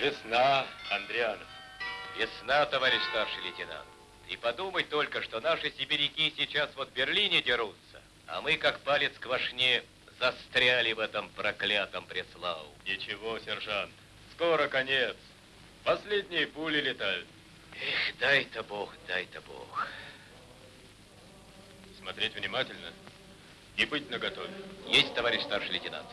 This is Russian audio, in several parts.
Весна, Андрианов. Весна, товарищ старший лейтенант. И подумай только, что наши сибиряки сейчас вот в Берлине дерутся, а мы, как палец к вошне, застряли в этом проклятом Преславу. Ничего, сержант, скоро конец. Последние пули летают. Эх, дай-то Бог, дай-то Бог. Смотреть внимательно и быть наготове. Есть, товарищ старший лейтенант.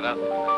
Здравствуй,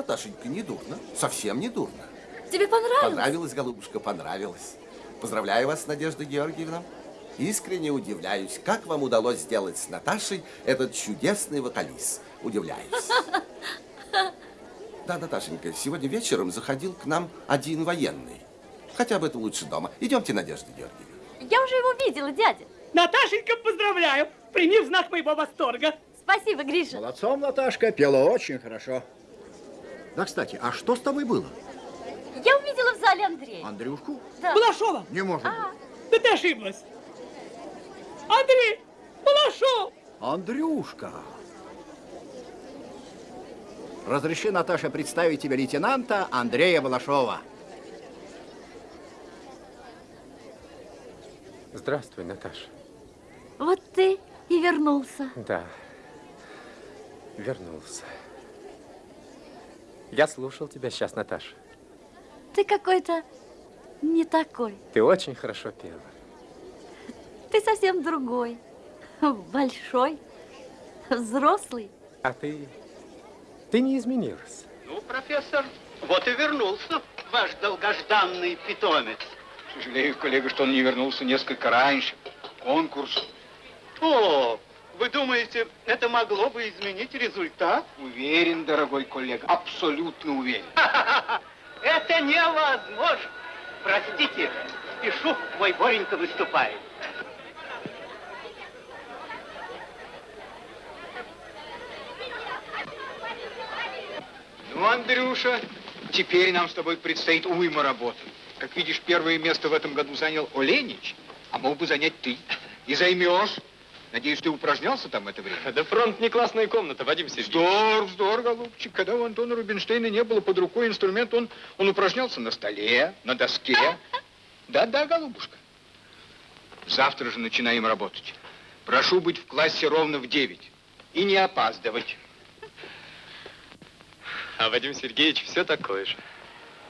Наташенька, не дурно. Совсем не дурно. тебе понравилось? Понравилось, голубушка, понравилось. Поздравляю вас, Надежда Георгиевна. Искренне удивляюсь, как вам удалось сделать с Наташей этот чудесный вокалист. Удивляюсь. Да, Наташенька, сегодня вечером заходил к нам один военный. Хотя бы это лучше дома. Идемте, Надежда Георгиевна. Я уже его видела, дядя. Наташенька, поздравляю! Прими в знак моего восторга. Спасибо, Гриша. Молодцом, Наташка, пела очень хорошо. Да, кстати, а что с тобой было? Я увидела в зале Андрея. Андрюшку? Да. Балашова! Не может А, быть. Да ты ошиблась. Андрей! Балашов! Андрюшка! Разреши, Наташа, представить тебе лейтенанта Андрея Балашова. Здравствуй, Наташа. вот ты и вернулся. Да, вернулся. Я слушал тебя сейчас, Наташа. Ты какой-то не такой. Ты очень хорошо пела. Ты совсем другой. Большой, взрослый. А ты... Ты не изменилась. Ну, профессор, вот и вернулся ваш долгожданный питомец. Сожалею, коллега, что он не вернулся несколько раньше. Конкурс. О, вы думаете, это могло бы изменить результат? Уверен, дорогой коллега, абсолютно уверен. Это невозможно. Простите, спешу, мой Боренька выступает. Ну, Андрюша, теперь нам с тобой предстоит уйма работы. Как видишь, первое место в этом году занял Оленич, а мог бы занять ты. И займешь. Надеюсь, ты упражнялся там это время? Да фронт не классная комната, Вадим Сергеевич. Вздор, вздор, голубчик. Когда у Антона Рубинштейна не было под рукой инструмент, он, он упражнялся на столе, на доске. Да-да, голубушка. Завтра же начинаем работать. Прошу быть в классе ровно в 9 и не опаздывать. А Вадим Сергеевич все такой же.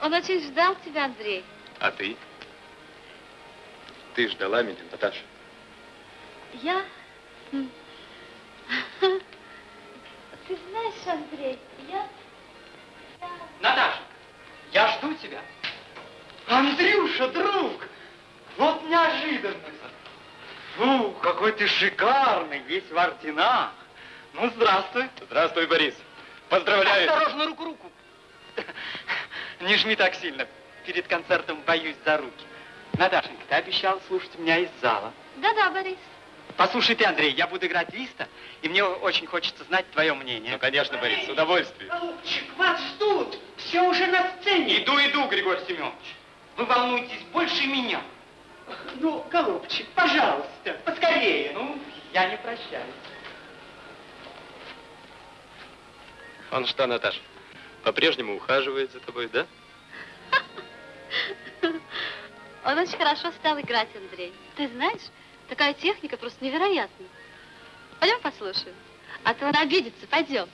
Он очень ждал тебя, Андрей. А ты? Ты ждала меня, Наташа? Я... Ты знаешь, Андрей, я... Наташа, я жду тебя. Андрюша, друг, вот неожиданность. Фу, какой ты шикарный, весь в орденах. Ну, здравствуй. Здравствуй, Борис. Поздравляю. Осторожно, руку-руку. Не жми так сильно. Перед концертом боюсь за руки. Наташенька, ты обещал слушать меня из зала. Да-да, Борис. Послушай ты, Андрей, я буду играть Листа, и мне очень хочется знать твое мнение. Ну, конечно, Борис, с удовольствием. Голубчик, вас ждут. Все уже на сцене. Иду, иду, Григорий Семенович. Вы волнуетесь больше меня. Ну, голубчик, пожалуйста, поскорее. Ну, я не прощаюсь. Он что, Наташа, по-прежнему ухаживает за тобой, да? Он очень хорошо стал играть, Андрей. Ты знаешь, такая техника просто невероятна. Пойдем послушаем. А то он обидится. Пойдем.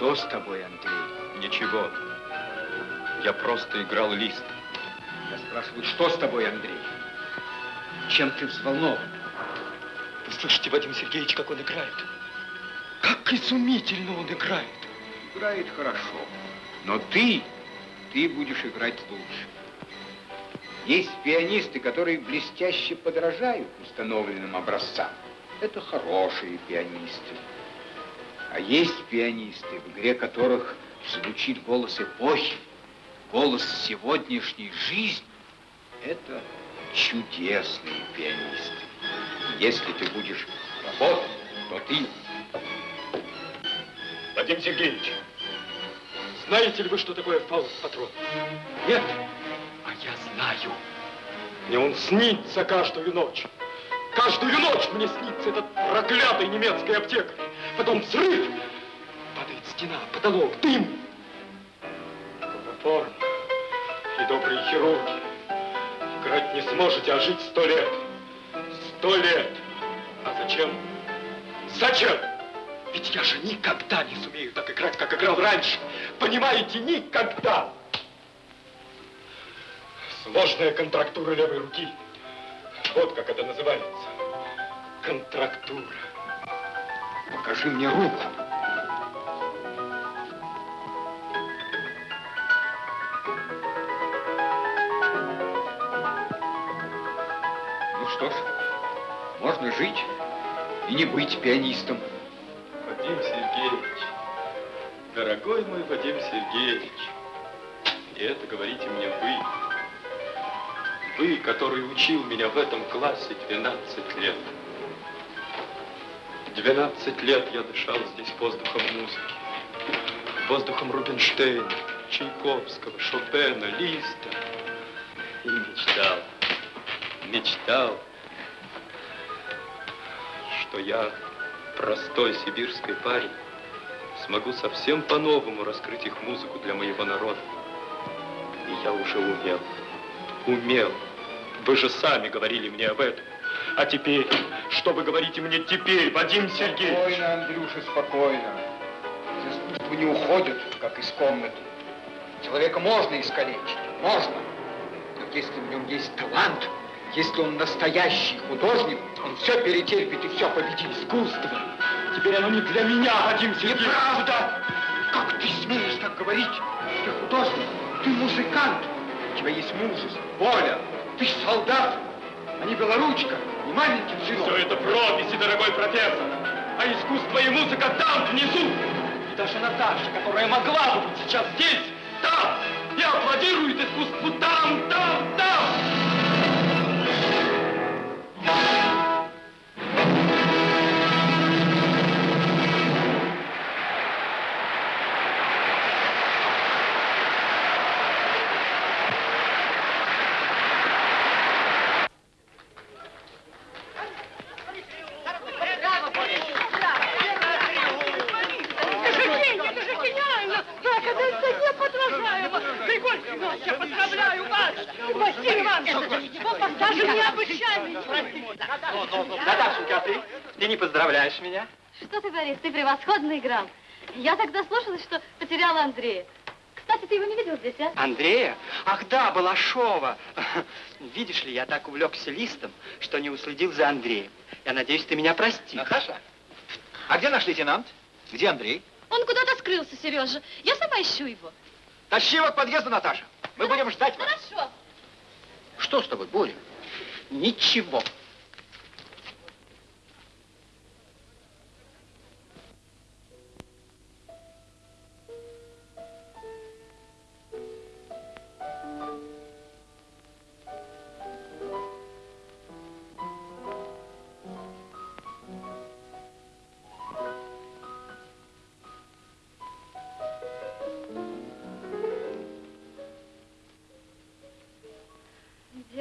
Что с тобой, Андрей? Ничего. Я просто играл лист. Я спрашиваю, что с тобой, Андрей? Чем ты взволнован? Вы слышите, Вадим Сергеевич, как он играет? Как изумительно он играет. Играет хорошо. Но ты, ты будешь играть лучше. Есть пианисты, которые блестяще подражают установленным образцам. Это хорошие пианисты. А есть пианисты, в игре которых звучит голос эпохи, голос сегодняшней жизни. Это чудесные пианисты. Если ты будешь работать, то ты... Вадим Сергеевич, знаете ли вы, что такое фауст-патрон? Нет, А я знаю. Мне он снится каждую ночь. Каждую ночь мне снится этот проклятый немецкий аптекарь. Потом взрыв. Падает стена, потолок, дым. Форм и добрые хирурги. Играть не сможете, а жить сто лет. Сто лет. А Зачем? Зачем? Ведь я же никогда не сумею так играть, как играл раньше. Понимаете, никогда. Сложная контрактура левой руки. Вот как это называется. Контрактура. Покажи мне руку. Ну что ж, можно жить и не быть пианистом. Вадим Сергеевич, дорогой мой Вадим Сергеевич, и это говорите мне вы, вы, который учил меня в этом классе 12 лет. 12 лет я дышал здесь воздухом музыки, воздухом Рубинштейна, Чайковского, Шопена, Листа. И мечтал, мечтал, что я, простой сибирский парень, смогу совсем по-новому раскрыть их музыку для моего народа. И я уже умел, умел. Вы же сами говорили мне об этом. А теперь, что вы говорите мне теперь, Вадим Сергеевич? Спокойно, Андрюша, спокойно. Из искусства не уходят, как из комнаты. Человека можно искалечить, можно. Но если в нем есть талант, если он настоящий художник, он все перетерпит и все победит. Искусство. Теперь оно не для меня, Вадим Сергеевич. Неправда! Как ты смеешь так говорить? Ты художник, ты музыкант. У тебя есть мужество, воля. Ты солдат, а не белоручка, не маленький сынок. Все это прописи, дорогой профессор. А искусство и музыка там, внизу. И даже Наташа, которая могла бы быть сейчас здесь, там, и аплодирует искусству там, там, там. Ты, превосходно играл. Я тогда слушалась, что потеряла Андрея. Кстати, ты его не видел здесь, а? Андрея? Ах да, Балашова. Видишь ли, я так увлекся листом, что не уследил за Андреем. Я надеюсь, ты меня простишь. Наташа, а где наш лейтенант? Где Андрей? Он куда-то скрылся, Сережа. Я сама ищу его. Тащи его к подъезду, Наташа. Мы будем ждать вас. Хорошо. Что с тобой, Боря? Ничего.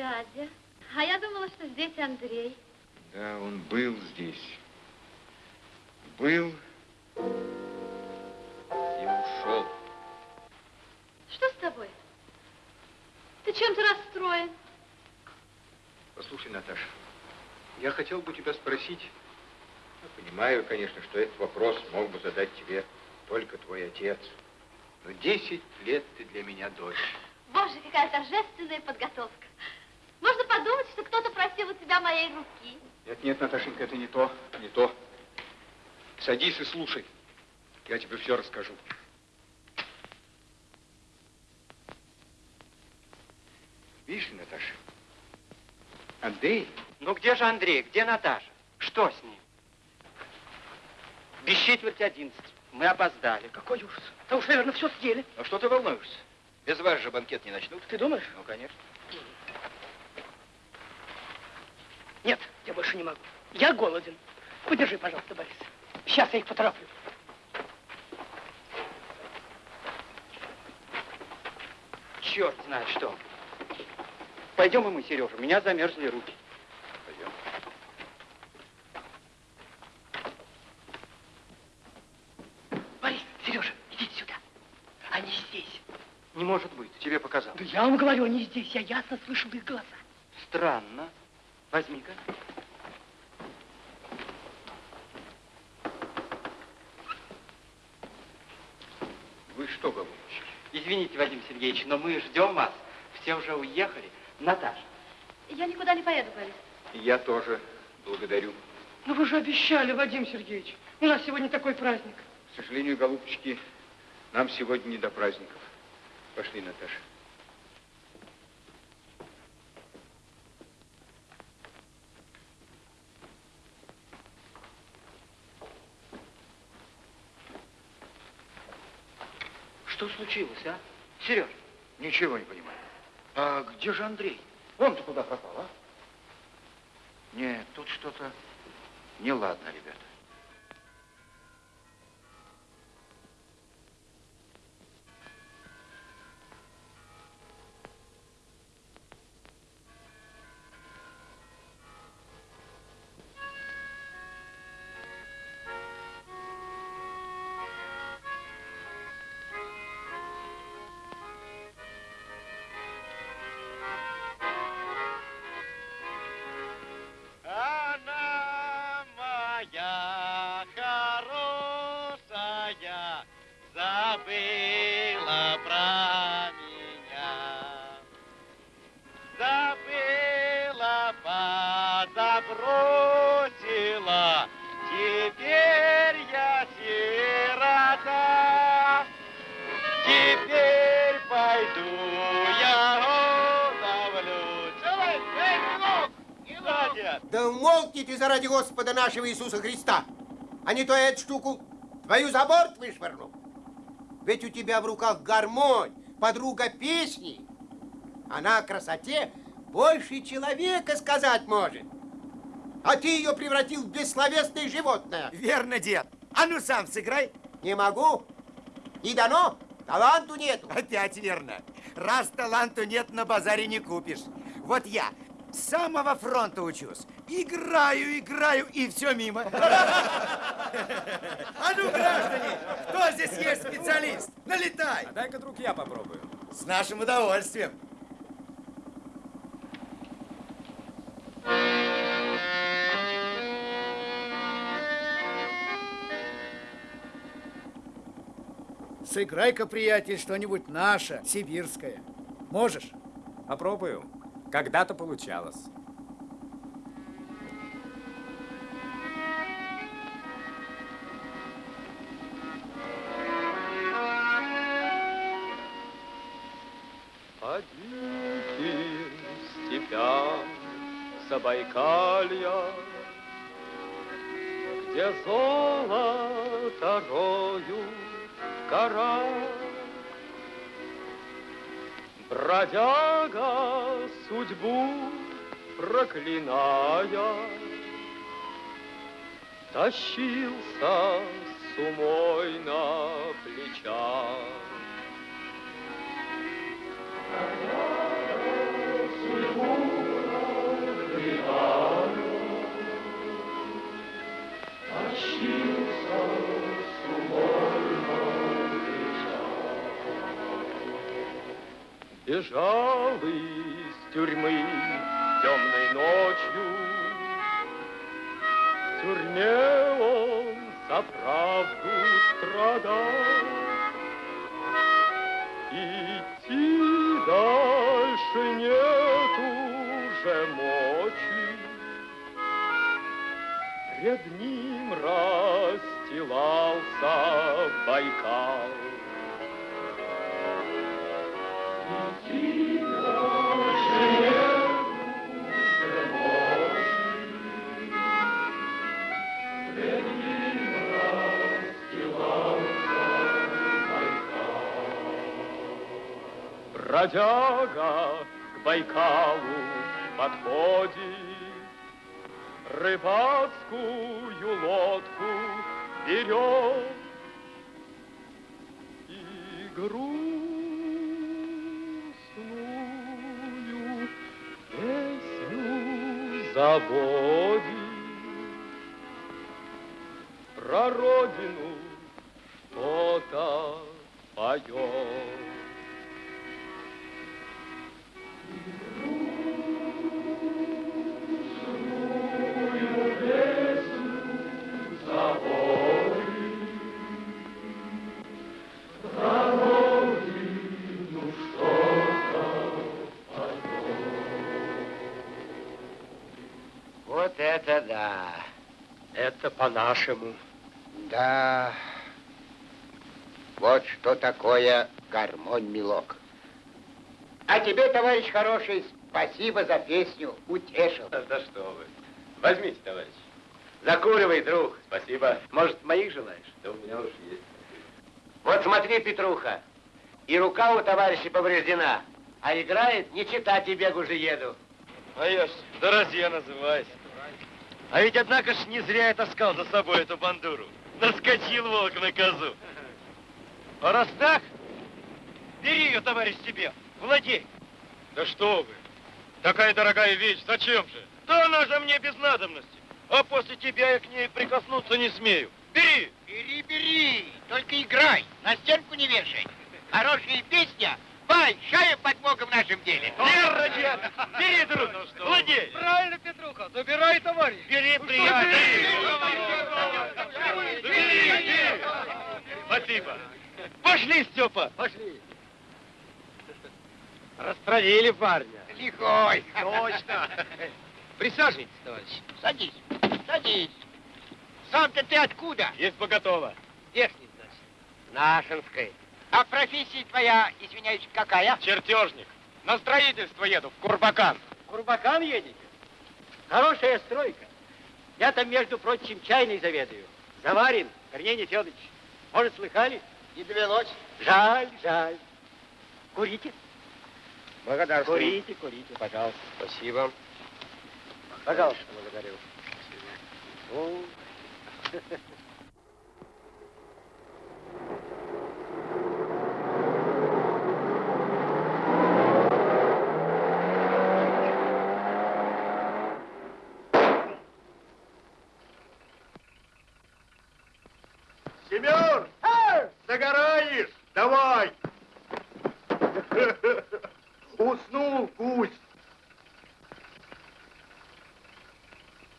Дядя, а я думала, что здесь Андрей. Да, он был здесь. Был и ушел. Что с тобой? Ты чем-то расстроен. Послушай, Наташа, я хотел бы тебя спросить. Я понимаю, конечно, что этот вопрос мог бы задать тебе только твой отец. Но 10 лет ты для меня дочь. Боже, какая торжественная подготовка. Можно подумать, что кто-то просил у тебя моей руки. Нет, нет, Наташенька, это не то, не то. Садись и слушай. Я тебе все расскажу. Видишь ли, Наташа, Андрей Ну где же Андрей? Где Наташа? Что с ним? Без четверти одиннадцать. Мы опоздали. Какой ужас. Да уж, наверное, все съели. А что ты волнуешься? Без вас же банкет не начнут. Ты думаешь? Ну, конечно. Нет, я больше не могу. Я голоден. Подержи, пожалуйста, Борис. Сейчас я их потороплю. Черт знает что. Пойдем и мы, Сережа. У меня замерзли руки. Пойдем. Борис, Сережа, идите сюда. Они здесь. Не может быть, тебе показалось. Да я вам говорю, они здесь. Я ясно слышал их голоса. Странно. Возьми-ка. Вы что, голубчик? Извините, Вадим Сергеевич, но мы ждем вас. Все уже уехали. Наташа. Я никуда не поеду, Борис. Я тоже благодарю. Но вы же обещали, Вадим Сергеевич. У нас сегодня такой праздник. К сожалению, голубчики, нам сегодня не до праздников. Пошли, Наташа. Что случилось, а? Сереж. Ничего не понимаю. А где же Андрей? Он-то куда пропал, а? Нет, тут что-то неладно, ребята. Господа нашего Иисуса Христа, а не то я эту штуку твою за борт вышвырну. Ведь у тебя в руках гармонь, подруга песни. Она о красоте больше человека сказать может. А ты ее превратил в бессловесное животное. Верно, дед. А ну сам сыграй. Не могу. Не дано. Таланту нету. Опять верно. Раз таланту нет, на базаре не купишь. Вот я с самого фронта учусь. Играю, играю, и все мимо. А ну, граждане, кто здесь есть специалист? Налетай. А дай-ка, друг, я попробую. С нашим удовольствием. Сыграй-ка, приятель, что-нибудь наше, сибирское. Можешь? Попробую. Когда-то получалось. По диким степям Забайкалья, Где золото роют гора, Бродяга судьбу проклиная, Тащился с умой на плечах. Бежал из тюрьмы темной ночью. В тюрьме он за правду страдал. Идти дальше нет уже мочи. Пред ним расстилался Байкал. Бродяга к Байкалу подходит, Рыбацкую лодку берет. И грустную песню заводит. Про родину что-то поет. По-нашему. Да. Вот что такое гармонь-мелок. А тебе, товарищ хороший, спасибо за песню. Утешил. Да что вы. Возьмите, товарищ. Закуривай, друг. Спасибо. Может, моих желаешь? Да у меня уж есть. Вот смотри, Петруха, и рука у товарища повреждена, а играет, не читать и бегу же еду. А я ж Дорозье называюсь. А ведь, однако ж, не зря я таскал за собой эту бандуру. Наскочил волк на козу. А раз так, бери ее, товарищ, себе, владей. Да что вы, такая дорогая вещь, зачем же? Да она же мне без надобности. А после тебя я к ней прикоснуться не смею. Бери! Бери, бери, только играй, на стенку не вешай. Хорошая песня, большая подмога в нашем деле. Верно, дед! Бери, друг, владей! Правильно, Петруха, забирай, товарищ. Бери, приятель! Бери, бери! Спасибо. Пошли, Степа! Пошли. Растравили парня. Лихой. Точно. Присаживайтесь, товарищ. Садись, садись. Сам-то ты откуда? Есть поготово. Верхний, значит. Нашинской. А профессия твоя, извиняюсь, какая? Чертежник. На строительство еду, в Курбакан. Курбакан едете? Хорошая стройка. Я там, между прочим, чайный заведую. Заварин, Корней Федорович. Может, слыхали? Не довелось. Жаль, жаль. Курите? Благодарствую. Курите, курите, пожалуйста. Спасибо. Пожалуйста, благодарю. О. Семен! Загораешь? Давай! Уснул гусь.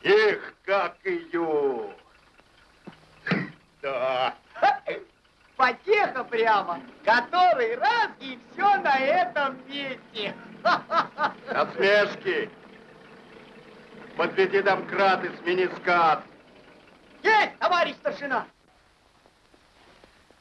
Эх, как ее! Да. Потеха прямо. Который раз и все на этом месте. Насмешки. Подведи домкрат и смени скат. Есть, товарищ старшина.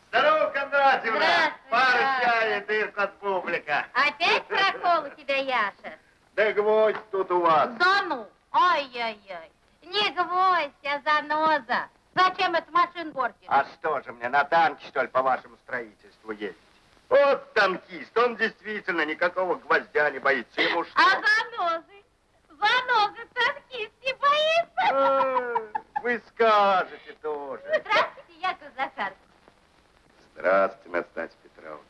Здорово, Кондратьевна! Пара чая, ты от публика. Опять прокол у тебя, Яша? Да гвоздь тут у вас. Да ну, ай-яй-яй. Не гвоздь, а заноза. Зачем эту машину портишь? А что же мне, на танке, что ли, по вашему строительству ездить? Вот танкист, он действительно никакого гвоздя не боится. Ему что? А занозы? Занозы танкист не боится? Э, Вы скажете тоже. Здравствуйте, Яков Захарович. Здравствуйте, Настасья Петровна.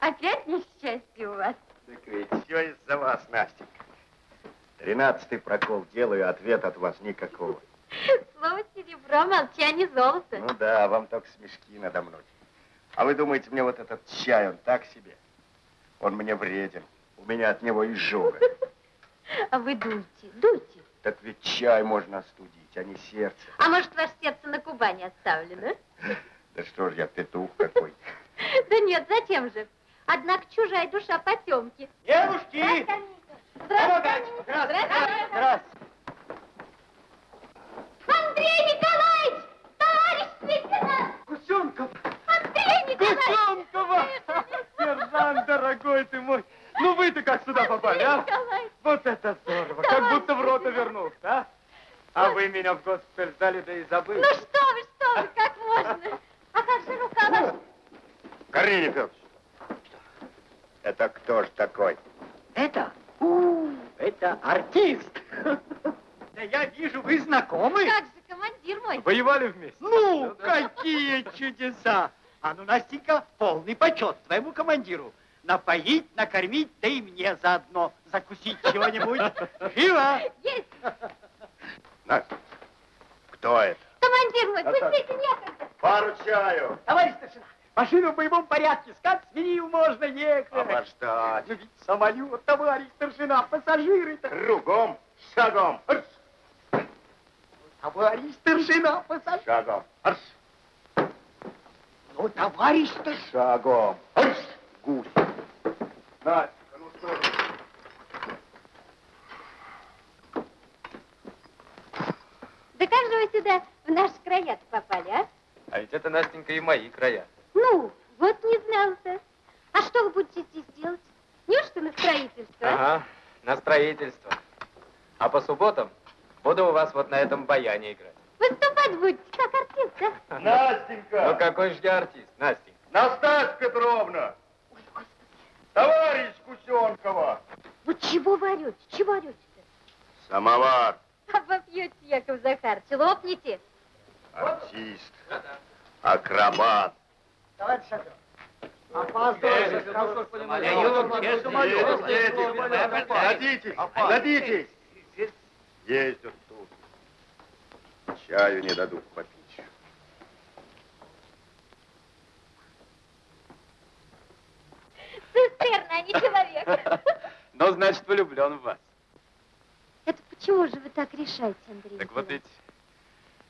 Опять несчастье у вас. Так ведь все из-за вас, Настенька. Тринадцатый прокол делаю, ответ от вас никакого. Слово серебро, молчание золото. Ну да, вам только смешки надо мной. А вы думаете, мне вот этот чай, он так себе? Он мне вреден. У меня от него изжога. А вы дуйте, дуйте. Так ведь чай можно остудить, а не сердце. А может, ваше сердце на Кубани оставлено? Да что ж я, петух какой. Да нет, зачем же? Однако чужая душа потемки. Девушки! Здравствуйте. Здравствуйте. Здравствуйте. Андрей Николаевич! Товарищ лейтенант! Гусенков! Гусенкова! Сержант, дорогой ты мой! Ну вы-то как сюда попали, а? Вот это здорово! Как будто в рота вернулся, а? А вы меня в госпиталь сдали, да и забыли. Ну что вы, что вы, как можно? А как же рука ваша? Корнилий Федорович, это кто ж такой? Это? У, это артист. Да я вижу, вы знакомы. Как же, командир мой? Воевали вместе? Ну, какие чудеса! А ну, Настенька, полный почет твоему командиру. Напоить, накормить, да и мне заодно закусить чего-нибудь. Живо! Есть! Настя, кто это? Командир мой, пустите некогда. Пару чаю. Товарищ старшина, машину в боевом порядке, скат сменил, можно ехать. Обождать. Ну ведь самолет, товарищ старшина, пассажиры-то. Кругом, шагом, арш, Товарищ старшина, пассажиры. шагом, арш, Ну, товарищ старшина. шагом, гусь. Настя, ну что ж. Да как же вы сюда в наши края попали, а? А ведь это, Настенька, и мои края. Ну, вот не знал-то. А что вы будете здесь делать? Неужто на строительство? а? Ага, на строительство. А по субботам буду у вас вот на этом баяне играть. Выступать будете, как артист, а? Настенька! Ну какой же я артист, Настенька? Настасья Петровна! Товарищ Кусенкова! Вот чего вы орете? Чего орете-то? Самовар, А попьете, Яков Захарович, лопните. артист, акробат. Товарищ шофер, опаздываете. Садитесь, садитесь. Ездят. Чаю не дадут попить. Цистерна, а не человек. Ну, значит, влюблен в вас. Это почему же вы так решаете, Андрей? Так вот ведь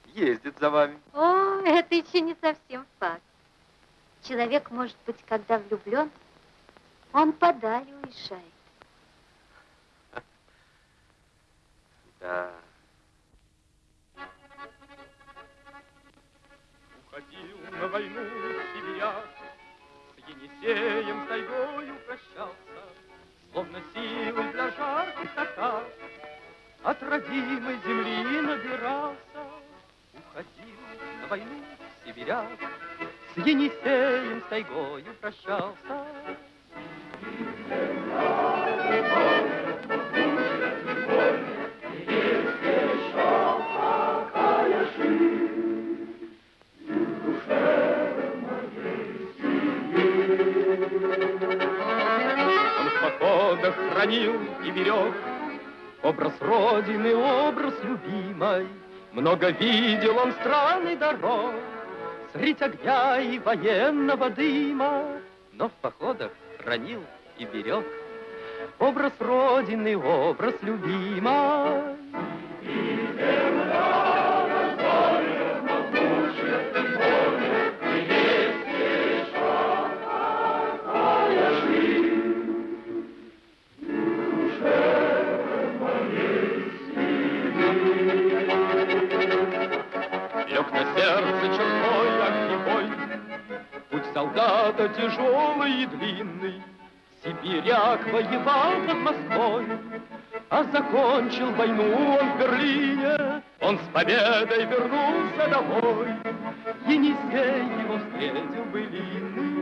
ездит за вами. О, это еще не совсем факт. Человек, может быть, когда влюблен, он подаль уезжает. Да. На войну сибиряк, С Енисеем с тайгою прощался, Словно силы для жарких атак, От родимой земли набирался. Уходил на войну сибиряк, С Енисеем с тайгою прощался. Он хранил и берег Образ Родины, образ любимой. Много видел он стран и дорог, Средь огня и военного дыма. Но в походах хранил и берег Образ Родины, образ любимой. Тяжелый и длинный, Сибиряк воевал под Москвой, А закончил войну он в Берлине, Он с победой вернулся домой. Енисей его встретил былинный.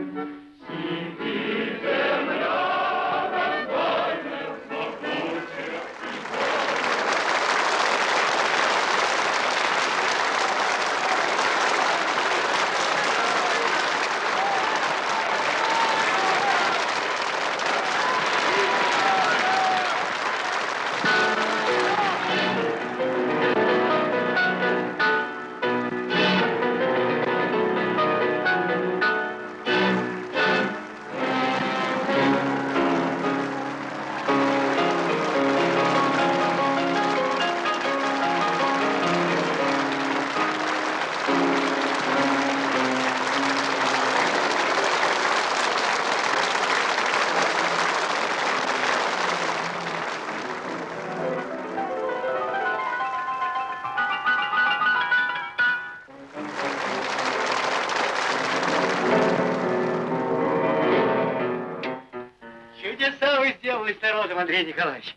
Вы сделали с народом, Андрей Николаевич.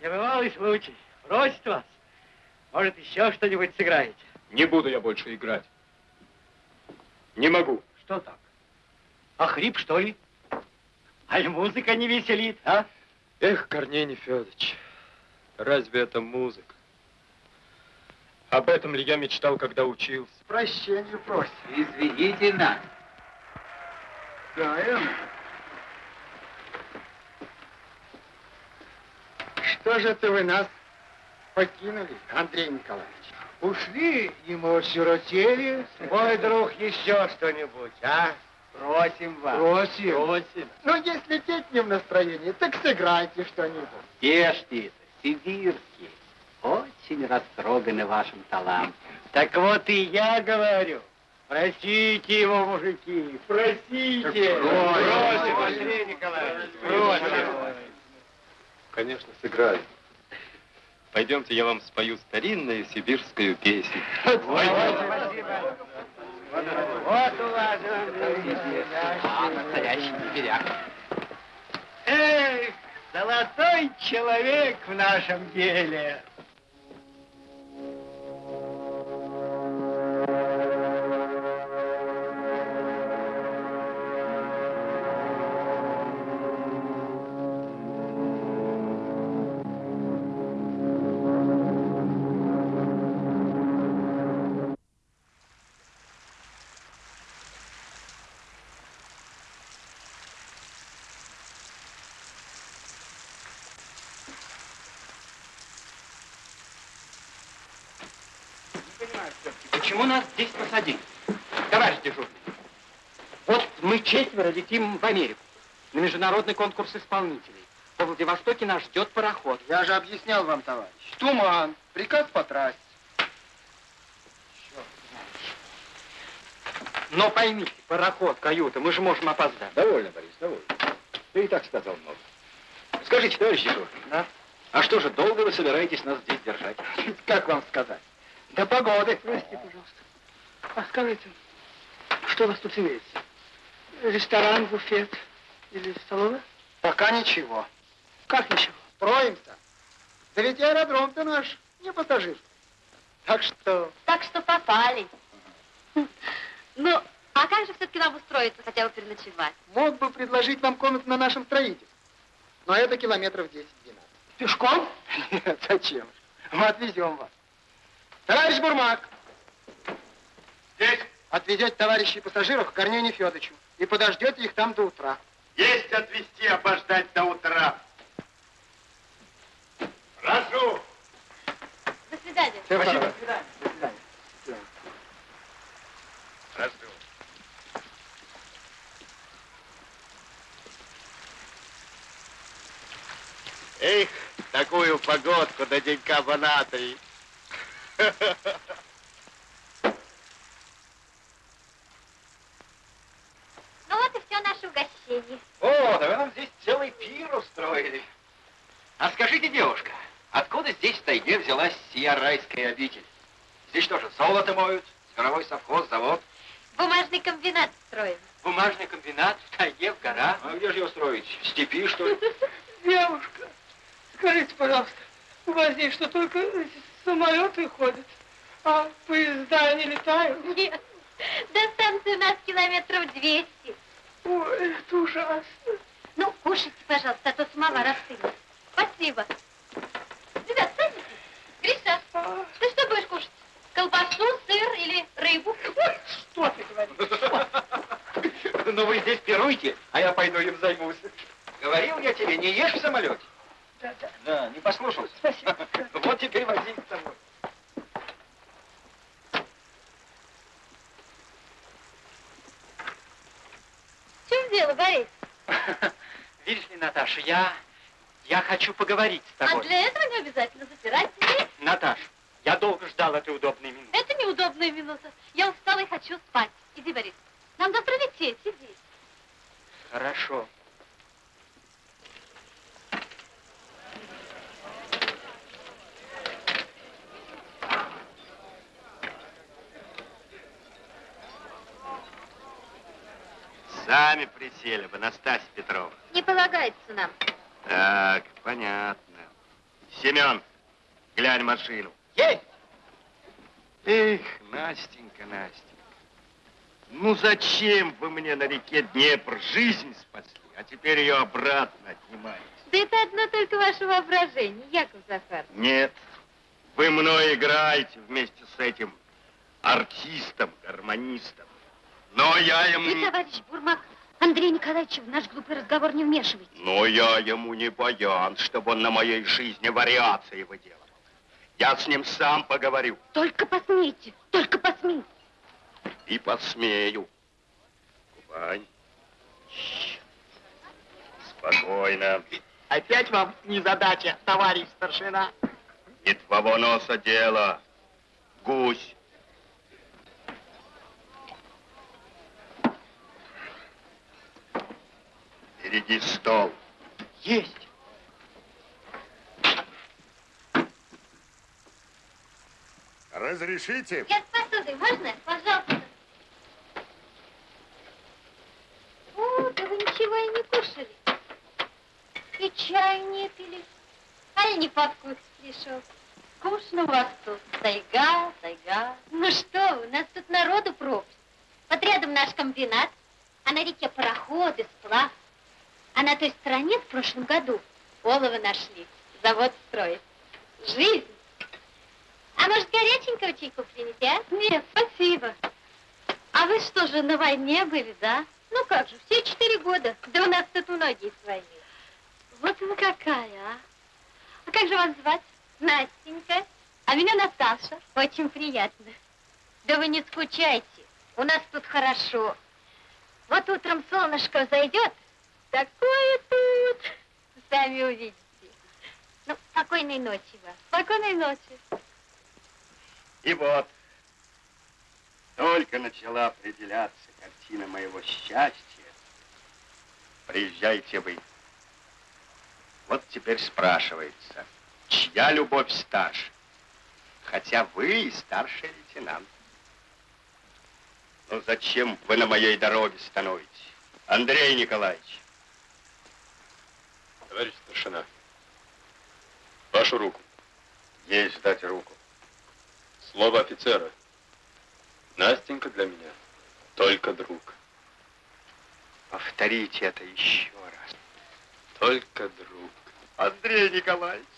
Небывалый случай. Просит вас. Может, еще что-нибудь сыграете? Не буду я больше играть. Не могу. Что так? А хрип, что ли? Аль музыка не веселит, а? Эх, Корней Нефедович, разве это музыка? Об этом ли я мечтал, когда учился? Прощения просим. Извините нас. Да, Эм. Что же это вы нас покинули, Андрей Николаевич? Ушли, и мы осиротели. Мой друг, еще что-нибудь, а? Просим вас. Просим. Просим. Ну, если петь не в настроении, так сыграйте что-нибудь. Ж ты, сибирский? Очень растроганы вашим талантом. Так вот и я говорю. Просите его, мужики, просите. Просим, Андрей Николаевич, просим. Конечно, сыграю. Пойдемте, я вам спою старинную сибирскую песню. Вот уважаемый настоящий сибиряк. Эх, золотой человек в нашем деле. Почему нас здесь посадили? Товарищ дежурный, вот мы четверо летим в Америку на международный конкурс исполнителей. Во Владивостоке нас ждет пароход. Я же объяснял вам, товарищ. Туман, приказ по трассе. Но поймите, пароход, каюта, мы же можем опоздать. Довольно, Борис, довольно. Ты и так сказал много. Скажите, товарищ дежурный, Да? а что же, долго вы собираетесь нас здесь держать? Как вам сказать? До погоды. Прости, пожалуйста. А скажите, что у вас тут имеется? Ресторан, буфет или столовая? Пока ничего. Как ничего? Строимся. Да ведь аэродром-то наш не пассажир. Так что... Так что попали. Ну, а как же все-таки нам устроиться, хотя бы переночевать? Мог бы предложить вам комнату на нашем строительстве. Но это километров 10-12. Пешком? Нет, зачем же? Мы отвезем вас. Товарищ Бурмак! Здесь. Отвезете товарищей пассажиров к Корнею Федоровичу и подождете их там до утра. Есть отвезти, обождать до утра. Прошу. До свидания. Спасибо. До свидания. До свидания. Прошу. Эх, такую погодку до денька в Анатолии. Ну вот и все наше угощение. О, да вы нам здесь целый пир устроили. А скажите, девушка, откуда здесь в тайге взялась сия райская обитель? Здесь что же, золото моют, зверовой совхоз, завод? Бумажный комбинат строим. Бумажный комбинат в тайге, в горах? А где же его строить? В степи, что ли? Девушка, скажите, пожалуйста, у вас здесь что, только самолеты ходят, а поезда не летают? Нет, до станции у нас километров 200. Ой, это ужасно. Ну, кушайте, пожалуйста, а то самовар остынет. Спасибо. Ребят, садитесь. Гриша, ты что будешь кушать? Колбасу, сыр или рыбу? Что ты говоришь? Ну вы здесь пируйте, а я пойду им займусь. Говорил я тебе, не ешь в самолете. Да, да. Да, не послушался. Спасибо. Вот теперь вози с собой. В чем дело, Борис? Видишь ли, Наташа, я, я хочу поговорить с А тобой. для этого не обязательно запирать дверь. Наташ, я долго ждал этой удобной минуты. Это неудобная минута. Я устала и хочу спать. Иди, Борис. Нам завтра лететь, иди. Хорошо. Сами присели бы, Настасья Петровна. Не полагается нам. Так, понятно. Семен, глянь машину. Есть! Эх, Настенька, Настенька. Ну зачем вы мне на реке Днепр жизнь спасли, а теперь ее обратно отнимаете? Да это одно только ваше воображение, Яков Захар. Нет, вы мной играете вместе с этим артистом, гармонистом. Но я ему... Вы, товарищ Бурмак, Андрей Николаевич, в наш глупый разговор не вмешивайте. Но я ему не баян, чтобы он на моей жизни вариации выделывал. Я с ним сам поговорю. Только посмейте, только посмейте. И посмею. Кубань. Спокойно. Опять вам незадача, товарищ старшина. Не твоего носа дело. Гусь. Впереди стол. Есть. Разрешите? Я с посудой, можно? Пожалуйста. О, да вы ничего и не кушали. И чай не пили. А я не по вкусу пришел. Скучно у вас тут. Тайга, тайга. Ну что вы, у нас тут народу пропасть. Вот рядом наш комбинат, а на реке пароходы, сплав. А на той стороне в прошлом году олово нашли. Завод строить. Жизнь. А может, горяченького чайку принести, а? Нет, спасибо. А вы что же, на войне были, да? Ну как же, все четыре года. Да у нас тут многие с войны. Вот вы какая, а? А как же вас звать? Настенька. А меня Наташа. Очень приятно. Да вы не скучайте. У нас тут хорошо. Вот утром солнышко зайдет, такое тут. Сами увидите. Ну, спокойной ночи вам. Спокойной ночи. И вот, только начала определяться картина моего счастья. Приезжайте вы. Вот теперь спрашивается, чья любовь старше? Хотя вы и старший лейтенант. Ну зачем вы на моей дороге становитесь? Андрей Николаевич. Товарищ старшина, вашу руку. Есть дать руку. Слово офицера. Настенька для меня только друг. Повторите это еще раз. Только друг. Андрей Николаевич,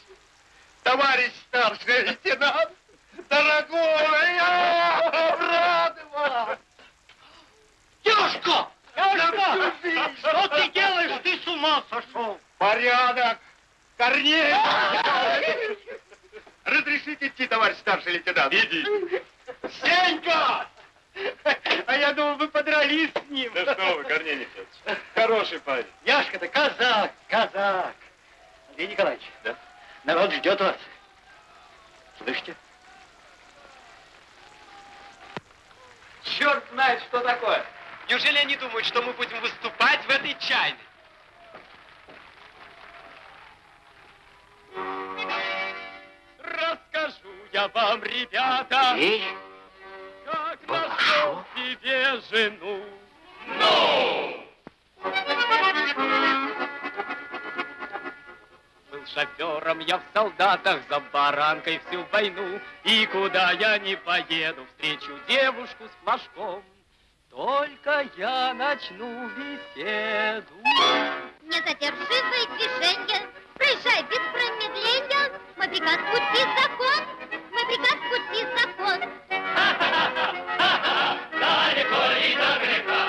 товарищ старший лейтенант, дорогой, я рад вам! Девушка! Что ты делаешь? Ты с ума сошел! Порядок! Корней! Разрешите идти, товарищ старший лейтенант? Иди. Сенька! А я думал, вы подрались с ним. Да что вы, Корней Николаевич, хороший парень. Яшка-то казак, казак. Андрей Николаевич, Да? народ ждет вас. Слышите? Черт знает, что такое. Неужели они думают, что мы будем выступать в этой чайной? Расскажу я вам, ребята, как нашел себе жену. Был шофером я в солдатах за баранкой всю войну, И куда я не поеду, встречу девушку с флажком. Только я начну беседу. Не задержи свои движения, проезжай без промедления. Мой приказ пути закон, мой приказ пути закон. Далеко ли до греха?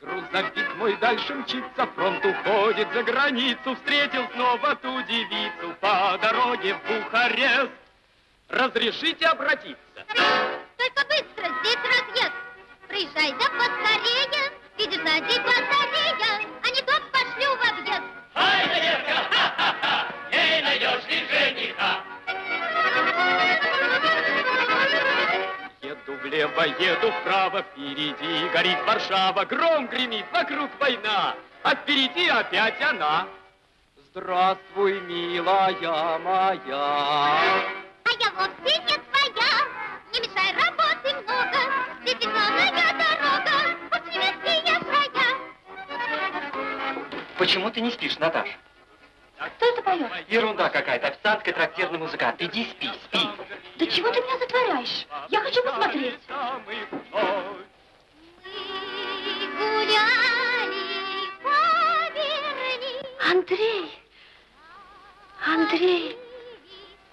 Грузовик мой дальше мчится, фронт уходит за границу, встретил снова ту девицу по дороге в Бухарест. Разрешите обратиться? Только быстро, здесь разъезд. Проезжай да поскорее, видишь сзади батарея, влево, еду вправо, впереди горит Варшава, гром гремит, вокруг война, а впереди опять она. Здравствуй, милая моя. А я вовсе не твоя, не мешай работы много, здесь зеленая дорога, от немецкие края. Почему ты не спишь, Наташа? Кто это поет? Ерунда какая-то, официантская трактирный музыкант. Иди спи, спи. Да чего ты меня затворяешь? Я хочу посмотреть. Андрей, Андрей,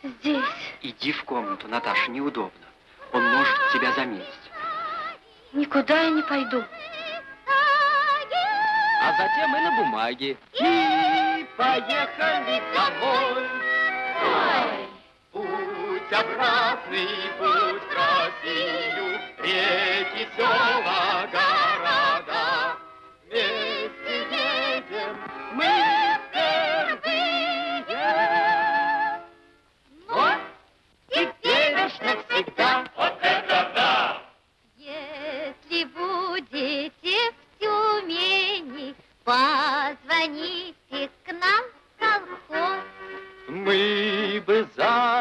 здесь. Иди в комнату, Наташа, неудобно. Он может тебя заметить. Никуда я не пойду. А затем и на бумаге. И поехали домой. Путь обратный, путь в Россию, реки, села, города.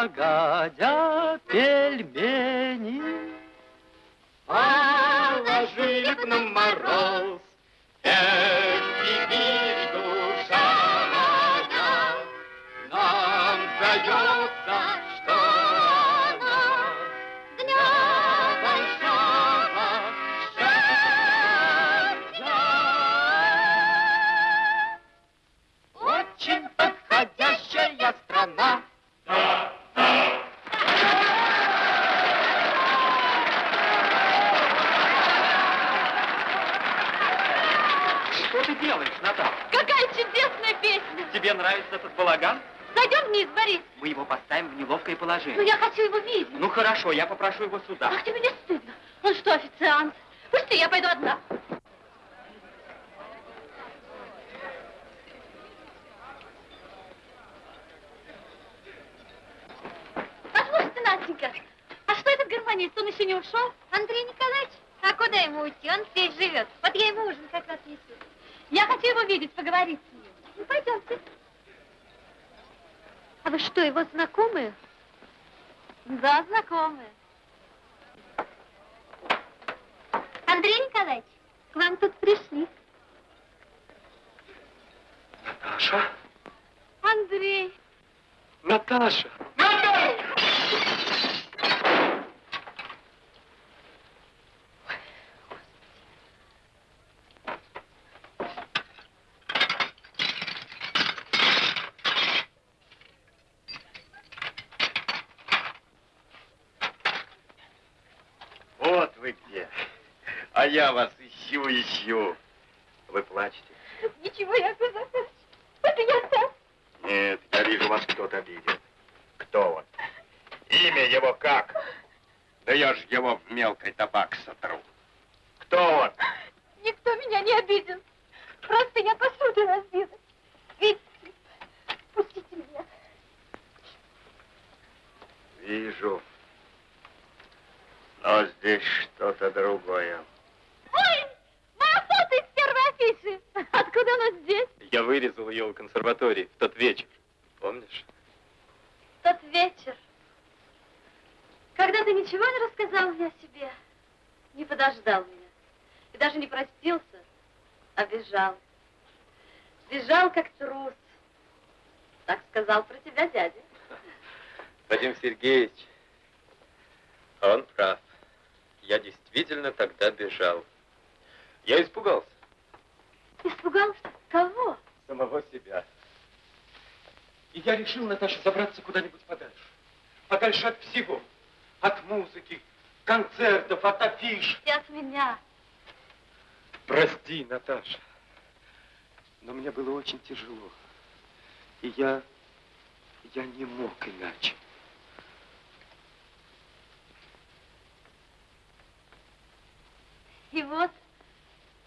К подходя пельмени. Положили б нам мороз, нравится этот балаган? Зайдем вниз, Борис. Мы его поставим в неловкое Ну, положение. я хочу его видеть. Ну хорошо, я попрошу его сюда. Ах, тебе не стыдно. Он что, официант? Пусти, я пойду одна. Послушайте, Настенька, а что этот гармонист? Он еще не ушел? Андрей Николаевич? А куда ему уйти? Он здесь живет. Вот я ему ужин как раз несу. Я хочу его видеть, поговорить с ним. Ну, пойдемте. А вы что, его знакомые? Да, знакомые. Андрей Николаевич, к вам тут пришли. Наташа? Андрей. Наташа! Вот вы где. А я вас ищу, ищу. Вы плачете? Ничего, Яков Захарович. Это я сам. Нет, я вижу, вас кто-то обидел. Кто он? Имя его как? Да я ж его в мелкой табак сотру. Кто он? Никто меня не обидел. Просто я посуду разбила. Видите? Пустите меня. Вижу. Но здесь что-то другое. Ой, моя фото из первой афиши. Откуда она здесь? Я вырезал ее у консерватории в тот вечер. Помнишь? Тот вечер. Когда ты ничего не рассказал мне о себе, не подождал меня. И даже не простился, а бежал. Бежал, как трус. Так сказал про тебя дядя. Вадим Сергеевич, он прав. Я действительно тогда бежал. Я испугался Испугался? Кого? самого себя. И я решил, Наташа, забраться куда-нибудь подальше. Подальше от всего. От музыки, концертов, от афиш. И от меня. Прости, Наташа. Но мне было очень тяжело. И я... я не мог иначе. И вот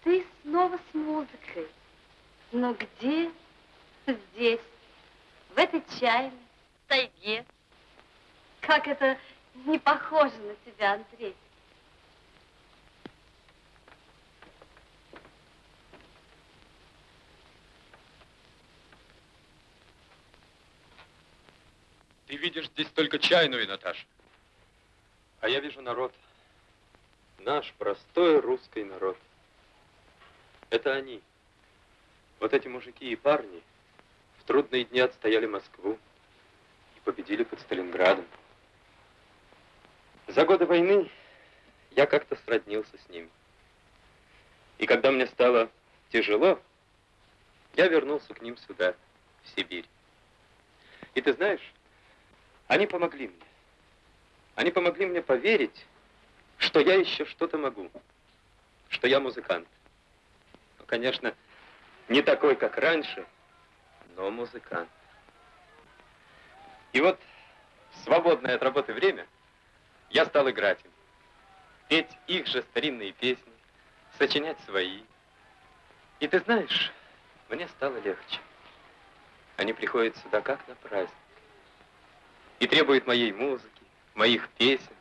ты снова с музыкой. Но где? Здесь, в этой чайной, тайге. Как это не похоже на тебя, Андрей. Ты видишь здесь только чайную, Наташа. А я вижу народ. Наш простой русский народ. Это они. Вот эти мужики и парни в трудные дни отстояли Москву и победили под Сталинградом. За годы войны я как-то сроднился с ними. И когда мне стало тяжело, я вернулся к ним сюда, в Сибирь. И ты знаешь, они помогли мне. Они помогли мне поверить, что я еще что-то могу, что я музыкант. Конечно, не такой, как раньше, но музыкант. И вот в свободное от работы время я стал играть им, петь их же старинные песни, сочинять свои. И ты знаешь, мне стало легче. Они приходят сюда как на праздник и требуют моей музыки, моих песен.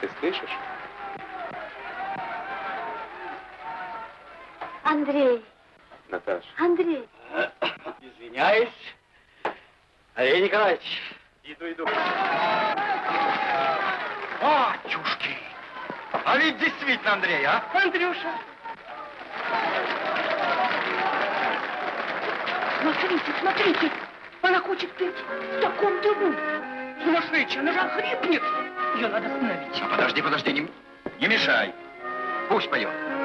Ты слышишь? Андрей, Наташа. Андрей, Извиняюсь, Андрей Николаевич, иду, иду. Батюшки! А ведь действительно Андрей, а? Андрюша. Смотрите, смотрите, она хочет петь в таком дыму. Сумасшедшая, она же охрипнет. Ее надо остановить. А подожди, подожди, не, не мешай. Пусть поет.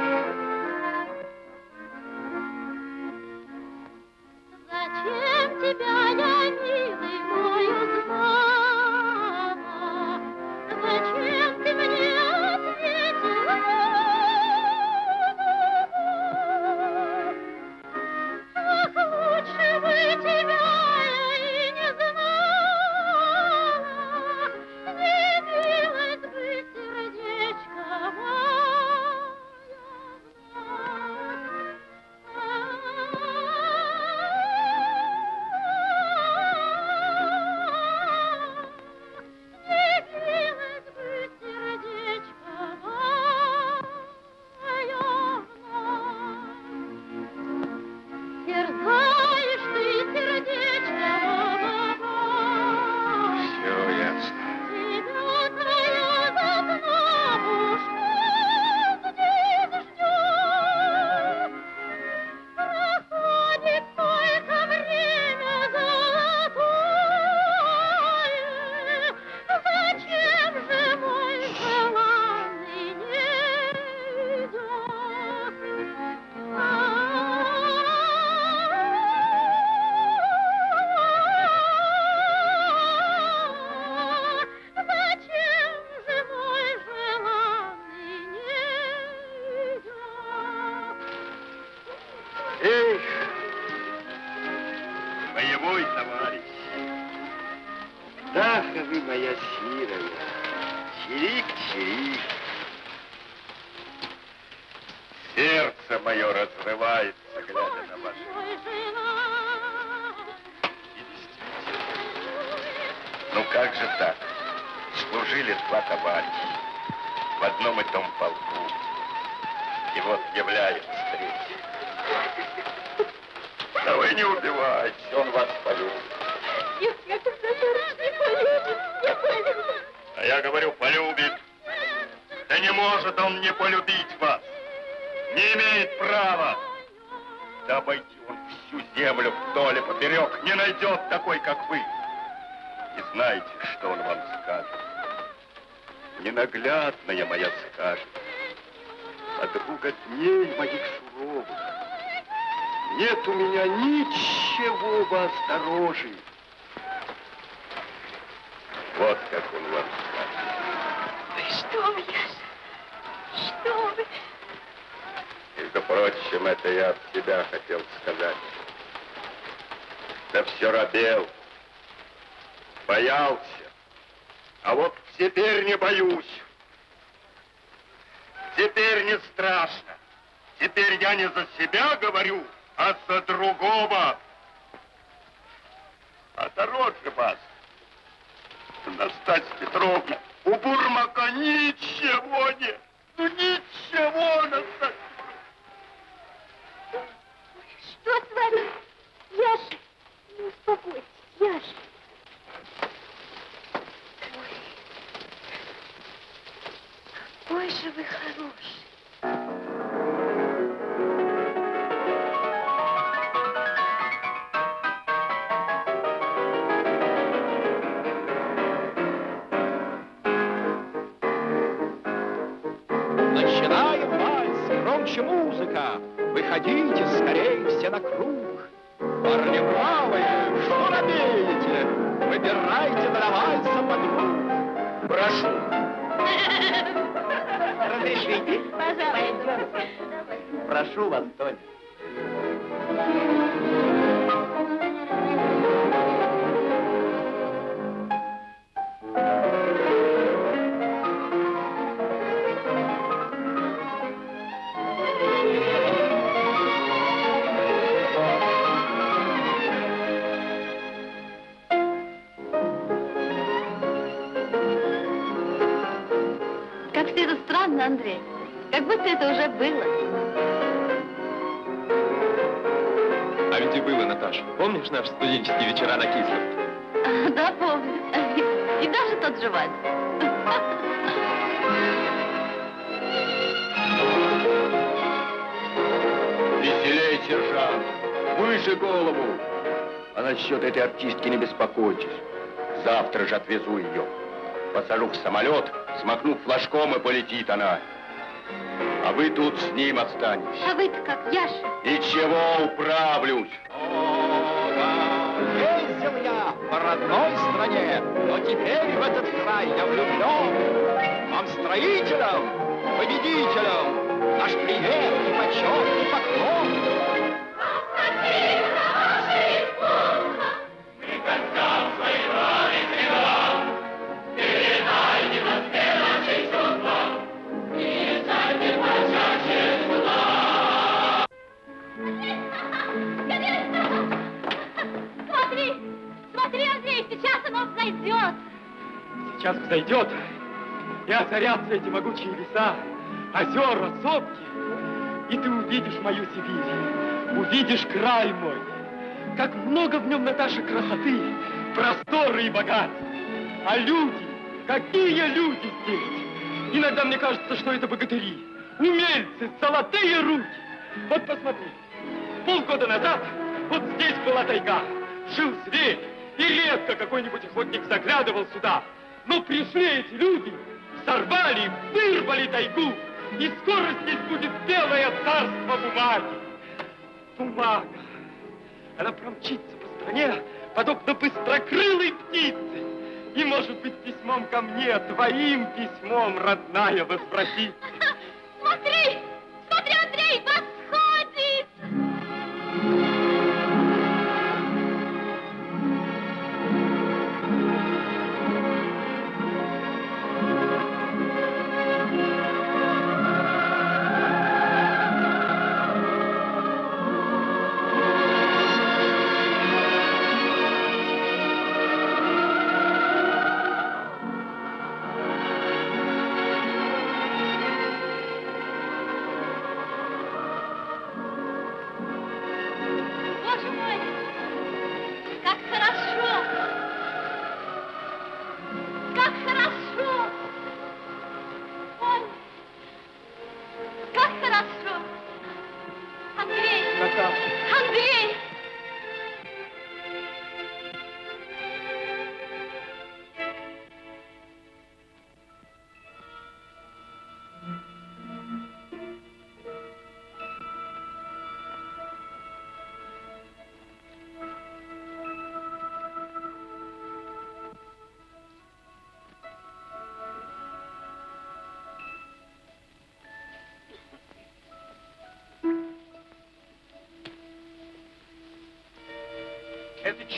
Сердце мое разрывается, глядя на вас. Ну как же так? Служили два товарища в одном и том полку. И вот является третий. Да вы не убивайте, он вас полюбит. Нет, нет, товарищ не полюбит, не полюбит. А я говорю, полюбит. Да не может он не полюбить вас. Не имеет права. Да обойти он всю землю вдоль и поперек не найдет такой, как вы. И знаете, что он вам скажет? Ненаглядная моя скажет. Подруга дней моих суровых. Нет у меня ничего вас дороже. Вот как он вам скажет. Ой, Что вы, Яша? Что вы? Прочим, это я от себя хотел сказать. Да все робел, боялся. А вот теперь не боюсь. Теперь не страшно. Теперь я не за себя говорю, а за другого. А дороже вас, Настасья Петровна, у Бурмака ничего нет. Ну ничего, Настасья Что с вами? Яша, ну успокойтесь, Яша. Ой, какой же вы хороший. Начинаем вальс, громче музыка. Выходите скорее все на круг. Парни правые, что робеете? Выбирайте для вальса подруг. Прошу. Разрешите? Пожалуйста. Прошу вас, Тоня. Будто это уже было. А ведь и было, Наташа. Помнишь наши студенческие вечера на Кисловке? Да, помню. И даже тот же вальс. Веселей, сержант! Выше голову! А насчет этой артистки не беспокойтесь. Завтра же отвезу ее. Посажу в самолет, смахну флажком, и полетит она. А вы тут с ним останетесь. А вы-то как, Яша? Ничего, управлюсь. Ездил я по родной стране, но теперь в этот край я влюблен. Вам, строителям, победителям, наш привет и почет и поклон. Смотри, сейчас оно взойдет. Сейчас взойдет, и озарятся эти могучие леса, озера, сопки, и ты увидишь мою Сибирь, увидишь край мой. Как много в нем, Наташа, красоты, просторы и богатства. А люди, какие люди здесь! Иногда мне кажется, что это богатыри, умельцы, золотые руки. Вот посмотри, полгода назад вот здесь была тайга, жил зверь, и редко какой-нибудь охотник заглядывал сюда. Но пришли эти люди, сорвали, вырвали тайгу, и скоро здесь будет белое царство бумаги. Бумага. Она промчится по стране, подобно быстрокрылой птице. И, может быть, письмом ко мне, твоим письмом, родная, возвратится. Смотри, смотри, Андрей, восходит.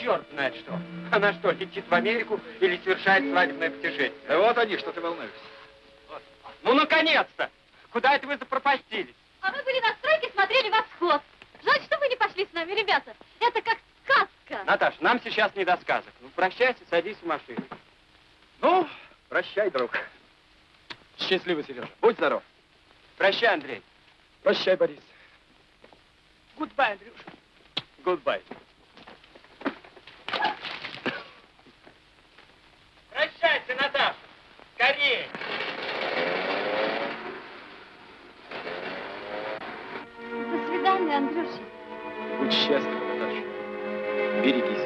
Черт знает что. Она что, летит в Америку или совершает свадебное путешествие? Да вот они, что ты волнуешься. Ну, наконец-то! Куда это вы запропастились? А мы были на стройке, смотрели восход. Жаль, что вы не пошли с нами, ребята. Это как сказка. Наташ, нам сейчас не до сказок. Ну, прощайся, садись в машину. Ну, прощай, друг. Счастливо, Сережа. Будь здоров. Прощай, Андрей. Прощай, Борис. Goodbye, Андрюша. Goodbye. Прощайся, Наташа. Скорее. До свидания, Андрюша. Будь счастлива, Наташа. Береги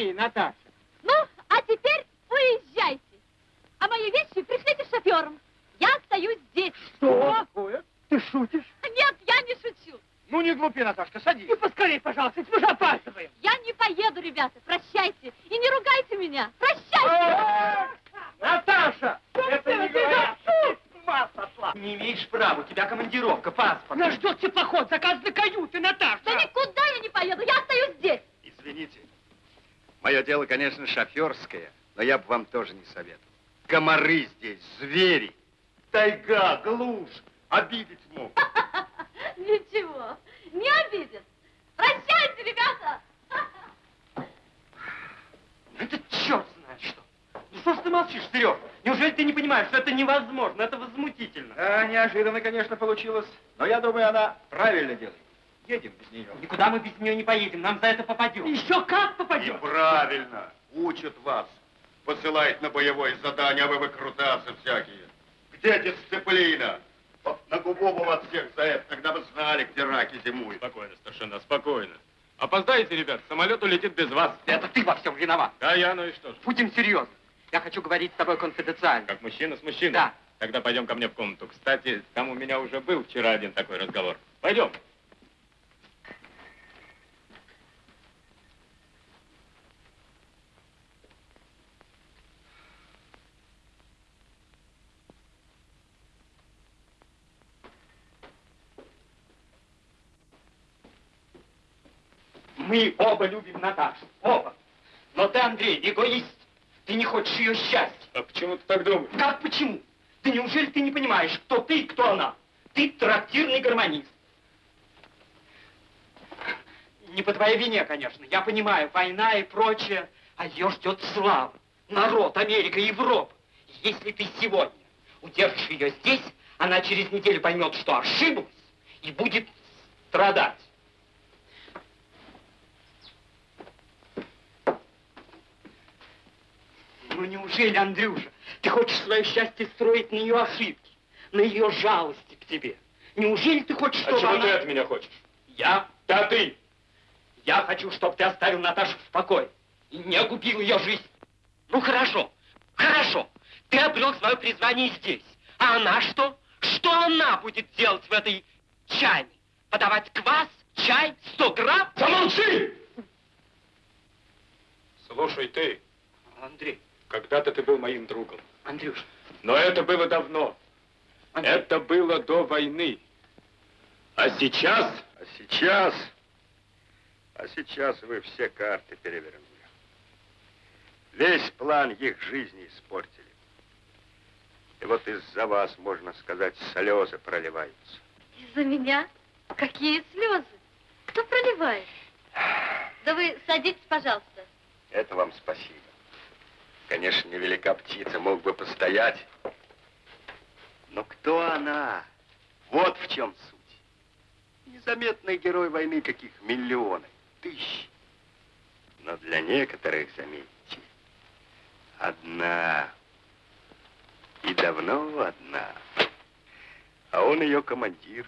чемоданчик. Скорее, Наташа. Ну, а теперь уезжайте. А мои вещи пришлите шофером. Я остаюсь здесь. Что такое? Ты шутишь? Нет, я не шучу. Ну, не глупи, Наташка, садись. И поскорее, пожалуйста, мы же опаздываем. Я не поеду, ребята. Прощайте. И не ругайте меня. Прощайте. Наташа! Это не говорят. С ума сошла. не имеешь права. У тебя командировка, паспорт. Нас ждет теплоход, заказаны каюты, Наташа. Да никуда я не поеду, я остаюсь здесь. Извините. Мое дело, конечно, шоферское, но я бы вам тоже не советовал. Комары здесь, звери. Тайга, глушь. Обидеть мог. Ничего, не обидит. Прощайте, ребята. Это черт знает что. Ну что ж ты молчишь, Серег? Неужели ты не понимаешь, что это невозможно, это возмутительно? Да, неожиданно, конечно, получилось. Но я думаю, она правильно делает. Едем без нее. Никуда мы без нее не поедем, нам за это попадем. Еще как попадем. Правильно. Учат вас. Посылают на боевое задание, а вы выкрутасы всякие. Где дисциплина? Вот на губу бы вас всех за это, когда вы знали, где раки зимуют. Спокойно, старшина, спокойно. Опоздаете, ребят, самолет улетит без вас. Это ты во всем виноват. Да, я, ну и что ж. Будем серьезны. Я хочу говорить с тобой конфиденциально. Как мужчина с мужчиной? Да. Тогда пойдем ко мне в комнату. Кстати, там у меня уже был вчера один такой разговор. Пойдем. Мы оба любим Наташу. Оба. Но ты, Андрей, эгоист. Ты не хочешь ее счастья. А почему ты так думаешь? Как почему? Ты неужели ты не понимаешь, кто ты и кто она? Ты трактирный гармонист. Не по твоей вине, конечно. Я понимаю, война и прочее. А ее ждет слава. Народ, Америка, Европа. Если ты сегодня удержишь ее здесь, она через неделю поймет, что ошиблась и будет страдать. Ну неужели, Андрюша, ты хочешь свое счастье строить на ее ошибки, на ее жалости к тебе? Неужели ты хочешь, чтобы А чего она... ты от меня хочешь? Я? Да ты! Я хочу, чтобы ты оставил Наташу в покое и не губил ее жизнь. Ну хорошо, хорошо. Ты обрел свое призвание здесь. А она что? Что она будет делать в этой чайне? Подавать квас, чай, 100 грамм? Замолчи! Слушай ты, Андрей, когда-то ты был моим другом. Андрюш, Но это было давно. Это было до войны. А сейчас... А сейчас... А сейчас вы все карты перевернули. Весь план их жизни испортили. И вот из-за вас, можно сказать, слезы проливаются. Из-за меня? Какие слезы? Кто проливает? Да вы садитесь, пожалуйста. Это вам спасибо. Конечно, невелика птица, мог бы постоять. Но кто она? Вот в чем суть. Незаметный герой войны, каких миллионы, тысячи. Но для некоторых, заметьте, одна. И давно одна. А он ее командир.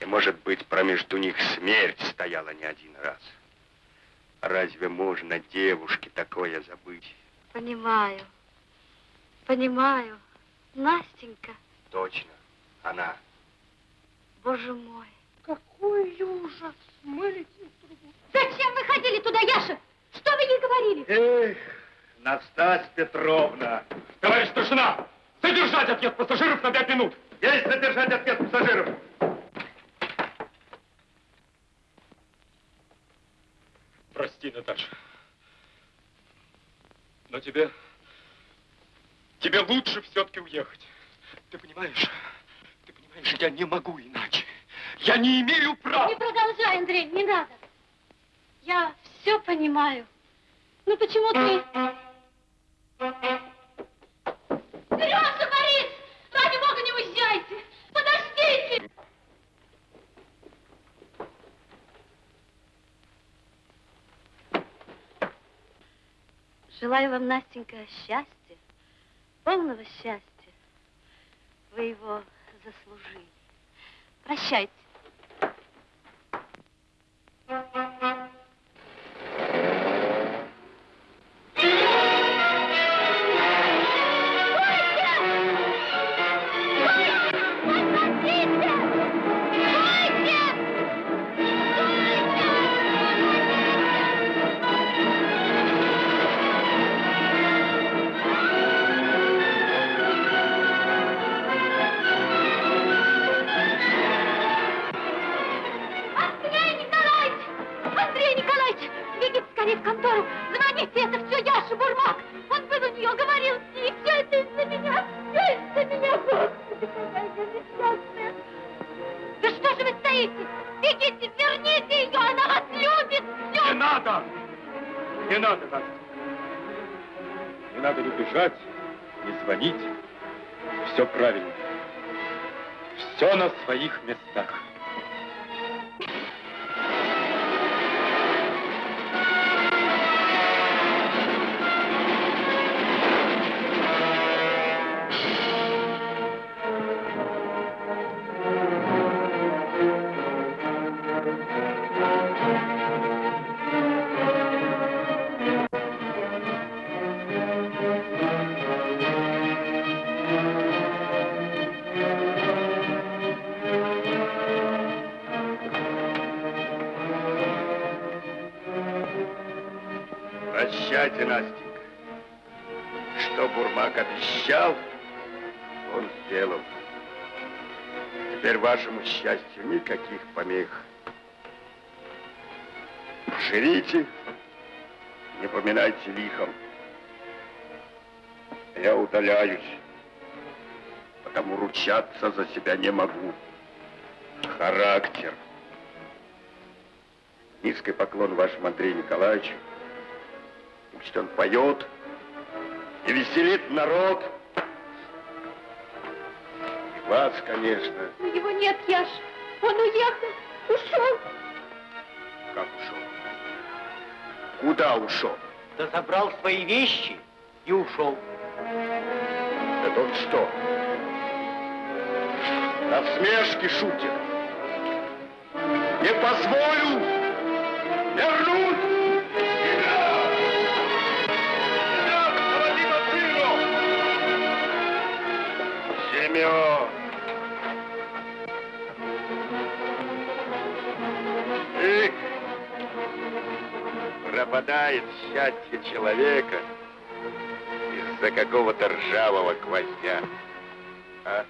И, может быть, промежду них смерть стояла не один раз. Разве можно девушке такое забыть? Понимаю. Понимаю. Настенька, Точно, она. боже мой. Какой ужас. Мы летим в трубу. Зачем вы ходили туда, Яша? Что вы ей говорили? Эх, Настасья Петровна. Товарищ старшина, задержать отъезд пассажиров на пять минут. Есть задержать отъезд пассажиров. Прости, Наташа. Но тебе... Тебе лучше все-таки уехать. Ты понимаешь? Ты понимаешь, я не могу иначе. Я не имею права. Не продолжай, Андрей, не надо. Я все понимаю. Ну почему ты... Сережа, Борис! Ради бога, не уезжайте! Подождите! Желаю вам, Настенька, счастья, полного счастья. Вы его заслужили. Прощайте. счастью никаких помех. Живите, не поминайте лихом. Я удаляюсь, потому ручаться за себя не могу. Характер. Низкий поклон вашему Андрею Николаевичу. Пусть он поет и веселит народ. Вас, конечно. Но его нет, Яш. Он уехал, ушел. Как ушел? Куда ушел? Да забрал свои вещи и ушел. Это он что? Насмешки шутит. Не позволю! пропадает счастье человека из-за какого-то ржавого гвоздя. А?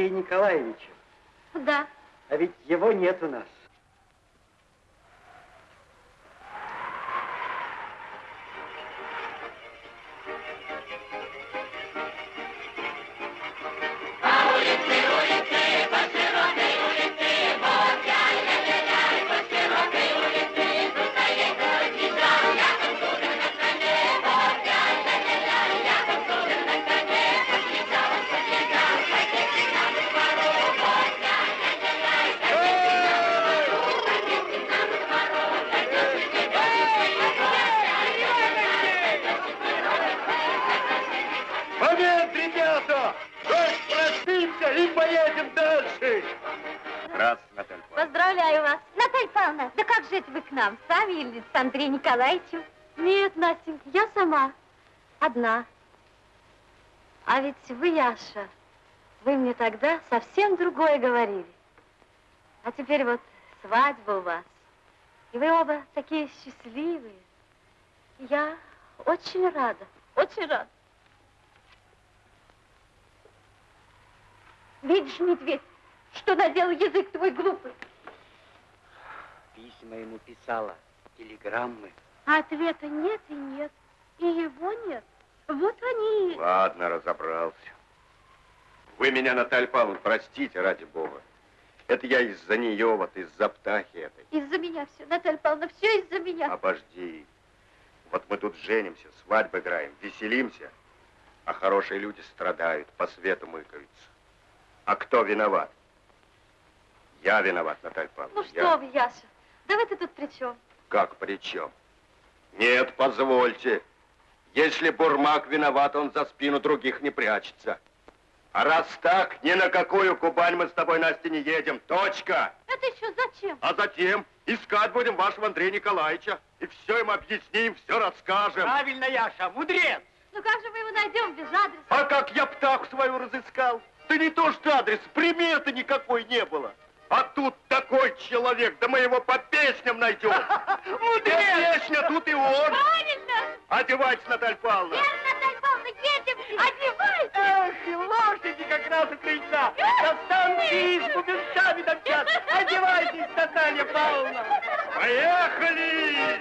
Валерия Николаевича? Да. А ведь его нет у нас. Нам сами или с Андреем Николаевичем? Нет, Настенька, я сама. Одна. А ведь вы, Яша, вы мне тогда совсем другое говорили. А теперь вот свадьба у вас. И вы оба такие счастливые. Я очень рада, очень рада. Видишь, медведь, что наделал язык твой глупый? Письма ему писала, телеграммы. А ответа нет и нет. И его нет. Вот они. Ладно, разобрался. Вы меня, Наталья Павловна, простите, ради бога. Это я из-за нее, вот из-за птахи этой. Из-за меня все, Наталья Павловна, все из-за меня. Обожди. Вот мы тут женимся, свадьбы играем, веселимся, а хорошие люди страдают, по свету мыкаются. А кто виноват? Я виноват, Наталья Павловна. Ну что я. вы, Яша, да вы-то тут при чем? Как при чем? Нет, позвольте. Если Бурмак виноват, он за спину других не прячется. А раз так, ни на какую Кубань мы с тобой, Настя, не едем. Точка. Это еще зачем? А затем искать будем вашего Андрея Николаевича. И все им объясним, все расскажем. Правильно, Яша, мудрец. Ну как же мы его найдем без адреса? А как я птаху свою разыскал? Да не то что адрес, приметы никакой не было. А тут такой человек, да мы его по песням найдем. Где песня, тут и он. Правильно. Одевайтесь, Наталья Павловна. Верно, Наталья Павловна, едем, одевайтесь. Эх, лошади как раз у крыльца. Достаньте избу бинтами домчат. Одевайтесь, Наталья Павловна. Поехали!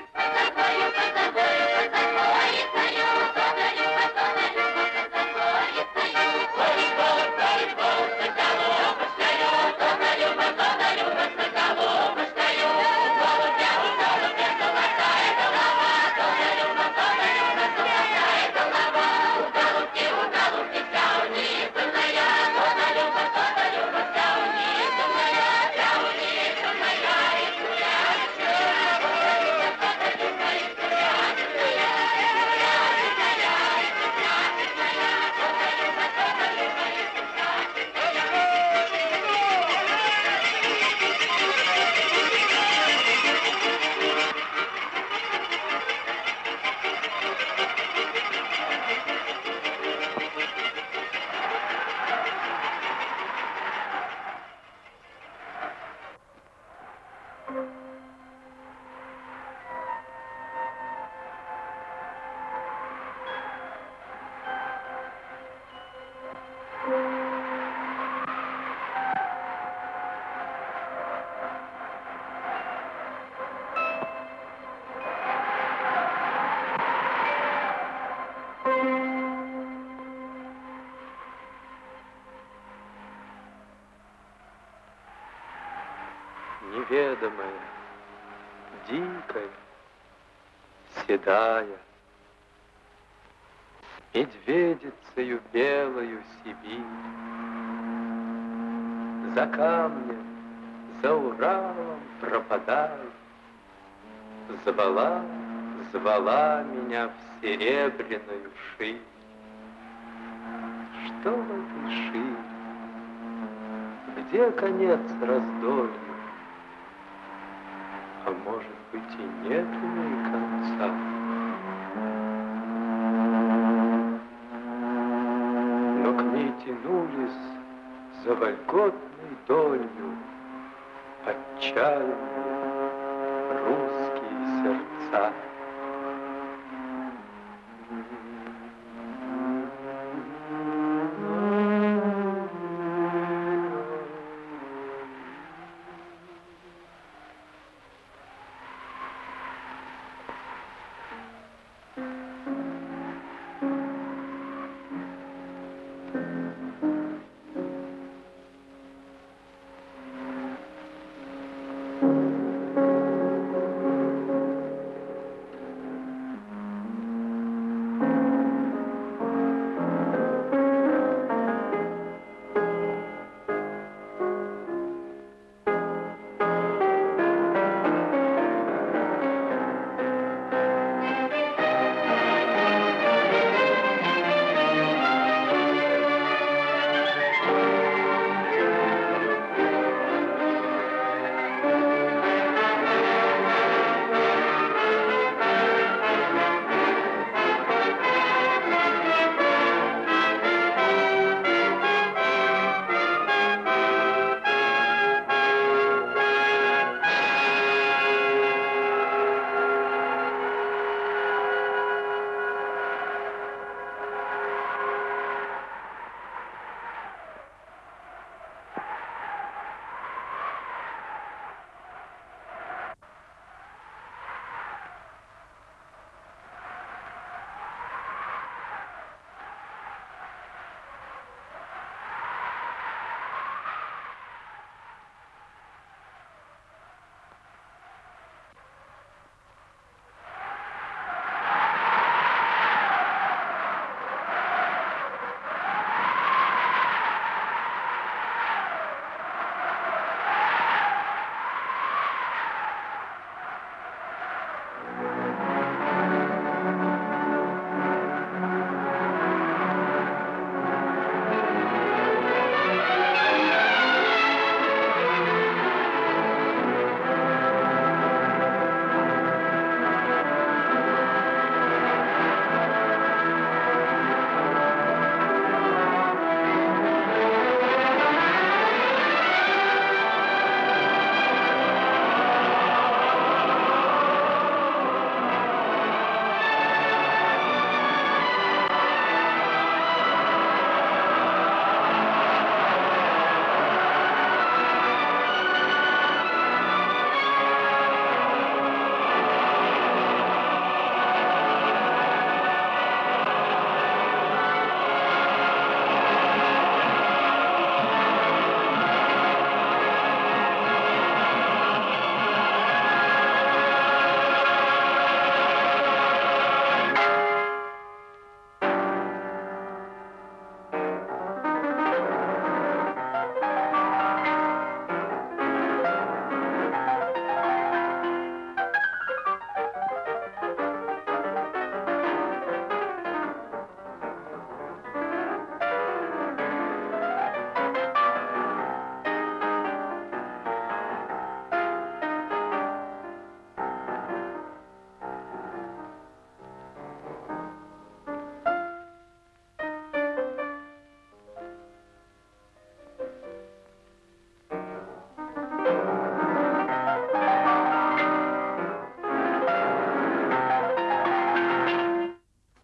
Неведомая, дикая, седая, медведицею белою Сибирь. За камнем, за Уралом пропадает, звала, звала меня в серебряную ширь. Что в этой шире? Где конец раздолью? Может быть и нет у ней конца. Но к ней тянулись за вольготной долью отчаянные русские сердца.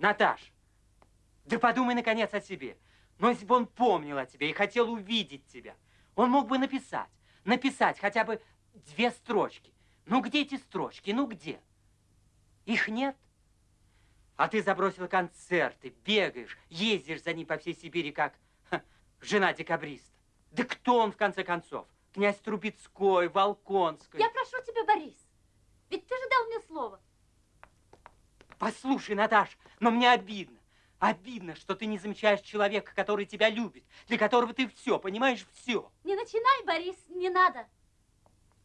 Наташ, да подумай, наконец, о себе. Но если бы он помнил о тебе и хотел увидеть тебя, он мог бы написать, написать хотя бы две строчки. Ну, где эти строчки? Ну, где? Их нет. А ты забросил концерты, бегаешь, ездишь за ним по всей Сибири, как ха, жена декабриста. Да кто он, в конце концов? Князь Трубецкой, Волконский. Я прошу тебя, Борис, ведь ты же дал мне слово. Послушай, Наташ, но мне обидно. Обидно, что ты не замечаешь человека, который тебя любит, для которого ты все, понимаешь, все. Не начинай, Борис, не надо.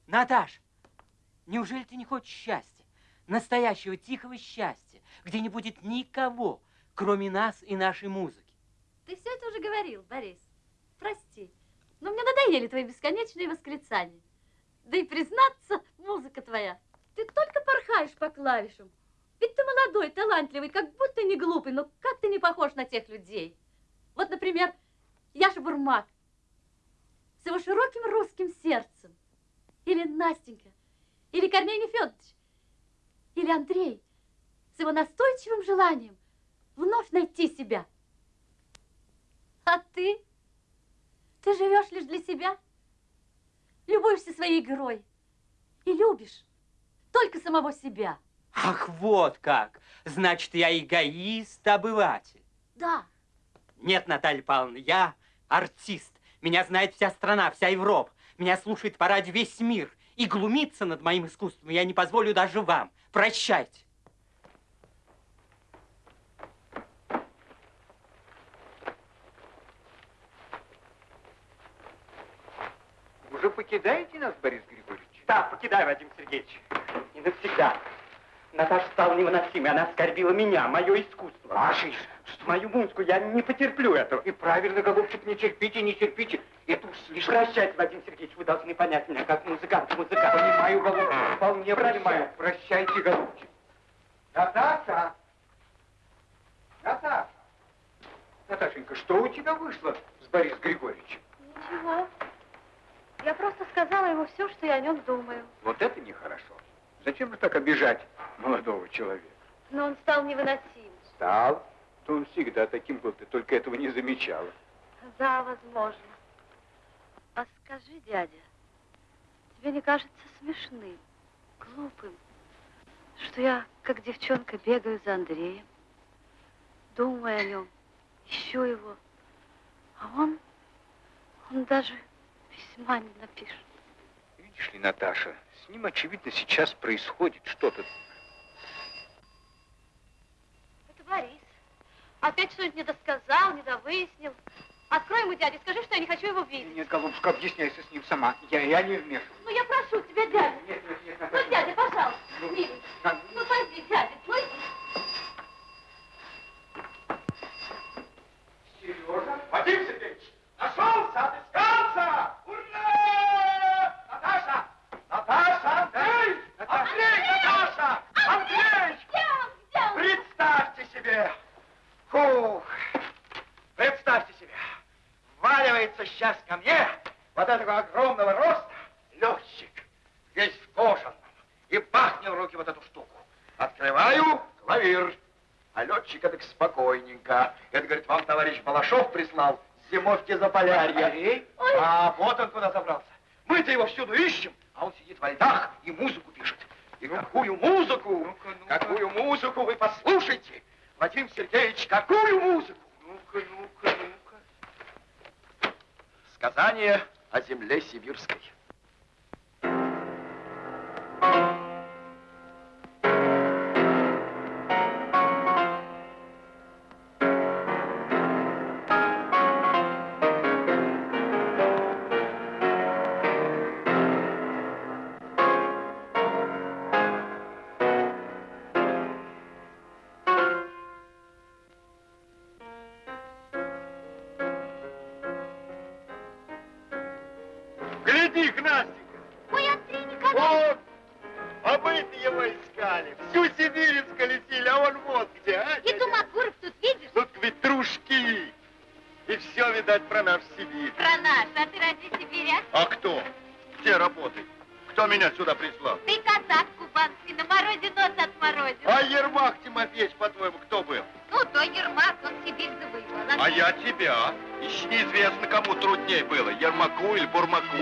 Наташ, неужели ты не хочешь счастья? Настоящего тихого счастья, где не будет никого, кроме нас и нашей музыки. Ты все это уже говорил, Борис. Прости, но мне надоели твои бесконечные восклицания. Да и признаться, музыка твоя, ты только порхаешь по клавишам. Ведь ты молодой, талантливый, как будто не глупый, но как ты не похож на тех людей. Вот, например, Яша Бурмак с его широким русским сердцем. Или Настенька, или Корней Нефедович, или Андрей с его настойчивым желанием вновь найти себя. А ты? Ты живешь лишь для себя, любуешься своей игрой и любишь только самого себя. Ах, вот как! Значит, я эгоист-обыватель. Да. Нет, Наталья Павловна, я артист. Меня знает вся страна, вся Европа. Меня слушает по радио весь мир. И глумиться над моим искусством я не позволю даже вам. Прощайте. Уже покидаете нас, Борис Григорьевич? Да, покидаю, Вадим Сергеевич. И навсегда. Наташа стала невыносимой. Она оскорбила меня, мое искусство. Ваше искусство? Мою музыку. Я не потерплю этого. И правильно, голубчик, не терпите, не терпите. Это уж слишком... Прощайте, Вадим Сергеевич, вы должны понять меня, как музыкант, музыкант. Понимаю, голубчик, вполне понимаю. Прощайте, голубчик. Наташа! Наташа! Наташенька, что у тебя вышло с Борисом Григорьевичем? Ничего. Я просто сказала ему все, что я о нем думаю. Вот это нехорошо. Зачем же так обижать молодого человека? Но он стал невыносим. Стал. То он всегда таким был, ты только этого не замечала. Да, возможно. А скажи, дядя, тебе не кажется смешным, глупым, что я, как девчонка, бегаю за Андреем, думаю о нем, ищу его, а он, он даже письма не напишет. Видишь ли, Наташа, ним, очевидно, сейчас происходит что-то. Это Борис. Опять что-нибудь не досказал, не довыяснил. Открой ему, дядя, скажи, что я не хочу его видеть. Нет, голубушка, объясняйся с ним сама. Я, я не вмешиваюсь. Ну, я прошу тебя, дядя. Нет, нет, нет, Ну, Наташа. дядя, пожалуйста, Ну, милый. на- Ну, пойди, дядя, ну, Сережа? Вадим Сергеевич! Нашелся, отыскался! Ура! Наташа! Наташа, Андрей! Андрей, Наташа! Андрей! Представьте себе! Фух! Представьте себе! Вваливается сейчас ко мне вот этого огромного роста летчик, весь в кожаном, и бахнет в руки вот эту штуку. Открываю клавир. А летчик так спокойненько. Это, говорит, вам товарищ Балашов прислал зимовки за полярье. А вот он куда забрался. Мы-то его всюду ищем, а он сидит во льдах и музыку пишет. И какую музыку, какую музыку вы послушайте. Вадим Сергеевич, какую музыку? Ну-ка, ну-ка, ну-ка. Сказание о земле сибирской. Гляди, Настенька! Ой, Андрей Николаевич! Вот! А мы-то его искали. Всю Сибирь сколесили, а он вот где, а? И Думакуров тут видишь? Тут ветрушки. И все, видать, про наш Сибирь. Про наш, а ты ради Сибиря? А кто? Где работает? Кто меня сюда прислал? Ты казак, и на морозе нос отморозил. А Ермак Тимофеевич, по-твоему, кто был? Ну, то Ермак, он Сибирь завоевал. А я тебя. Еще неизвестно, кому трудней было, Ермаку или Бурмаку.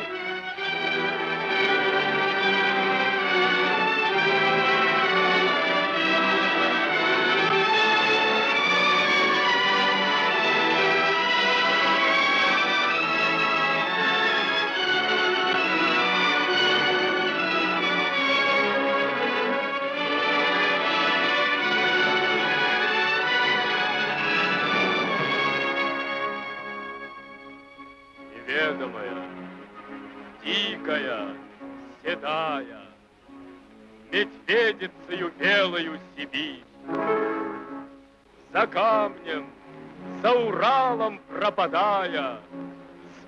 Уралом пропадая,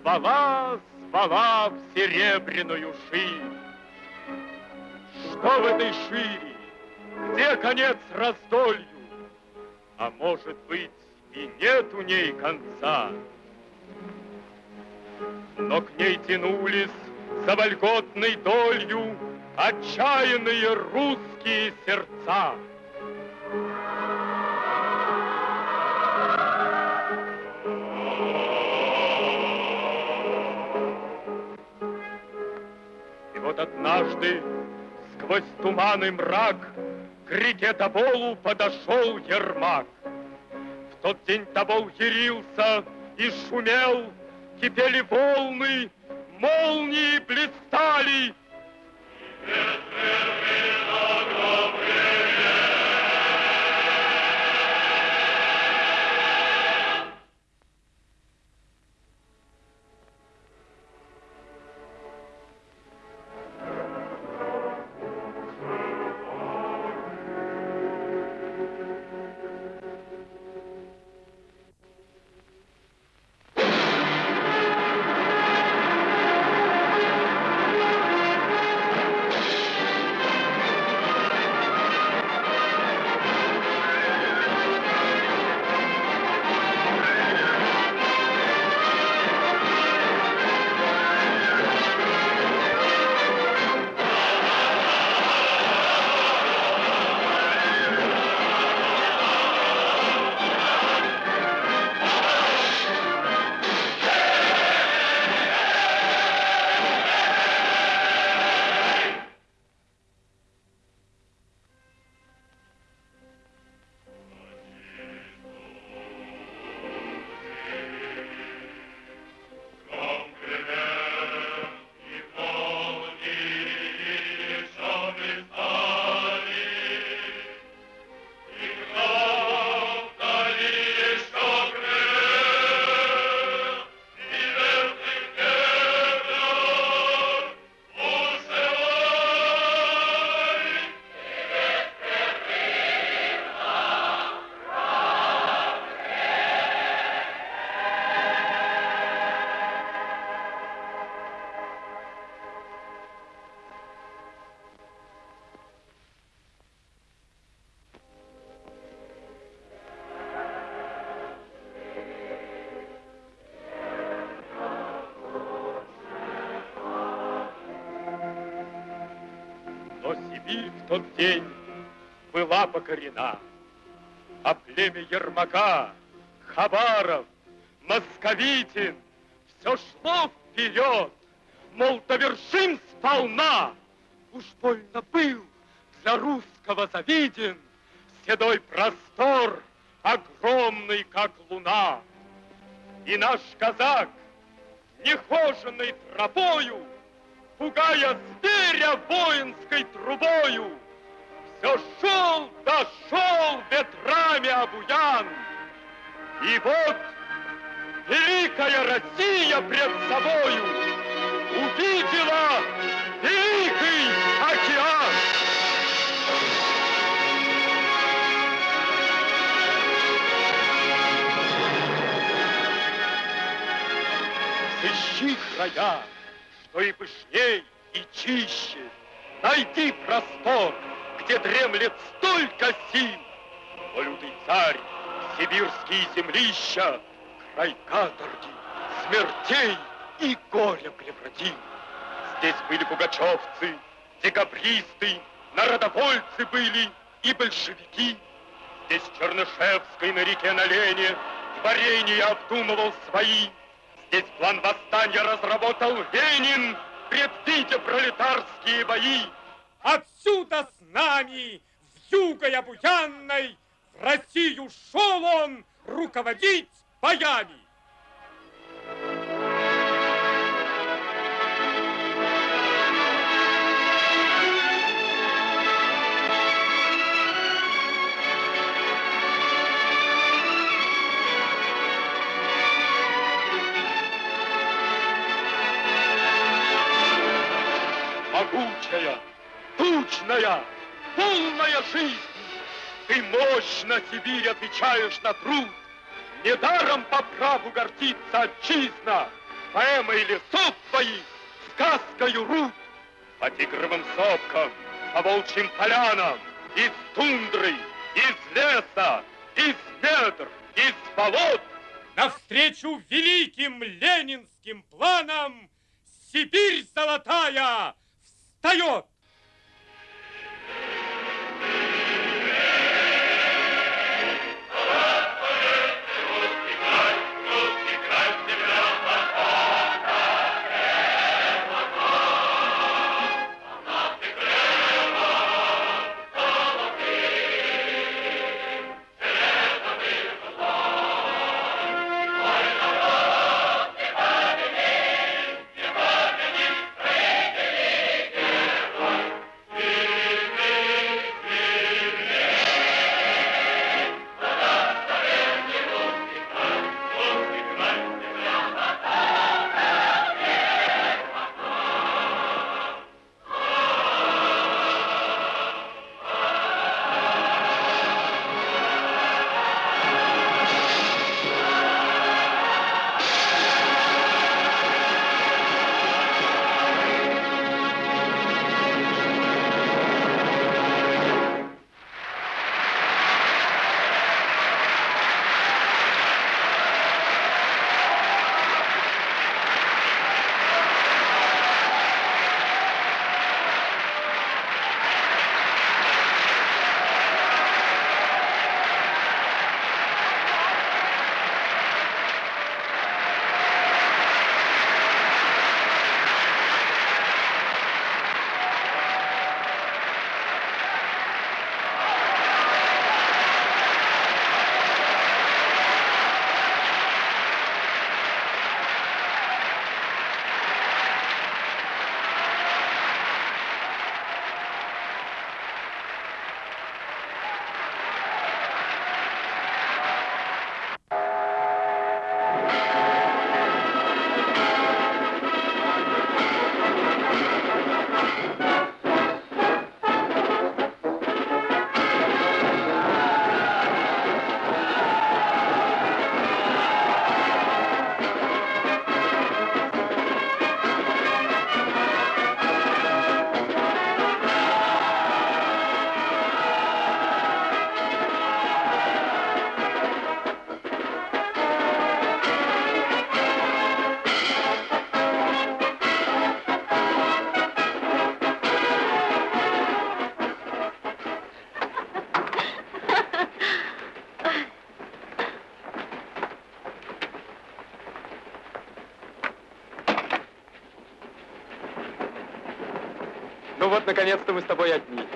звала, звала в серебряную ширь. Что в этой шире? Где конец раздолью? А может быть, и нет у ней конца? но к ней тянулись за вольготной долью отчаянные русские сердца. Однажды сквозь туман и мрак к реке Тоболу подошел Ермак. В тот день Тобол ярился и шумел, кипели волны, молнии блистали. Но тот день была покорена, а племя Ермака, Хабаров, Московитин все шло вперед, мол, довершим сполна. Уж больно был для русского завиден седой простор, огромный, как луна. И наш казак, нехоженной тропою, пугая зверя воинской трубою, все шел, дошел ветрами обуян. И вот великая Россия пред собою увидела великий океан. Сыщи края, что и пышней, и чище. Найди простор, где дремлет столько сил. О, лютый царь, сибирские землища, край каторги, смертей и горя превратил. Здесь были пугачевцы, декабристы, народовольцы были и большевики. Здесь Чернышевский на реке на Лене творения обдумывал свои. Здесь план восстания разработал Ленин, предвидя пролетарские бои. Отсюда с нами, в югой обуянной, в Россию шел он руководить боями. Жизнь. Ты мощно, Сибирь, отвечаешь на труд. Недаром по праву гордится отчизна, поэмой лесов твоих, сказкою рук. По тигровым сопкам, по волчьим полянам, из тундры, из леса, из недр, из болот. Навстречу великим ленинским планам Сибирь золотая встает! Наконец-то мы с тобой одни.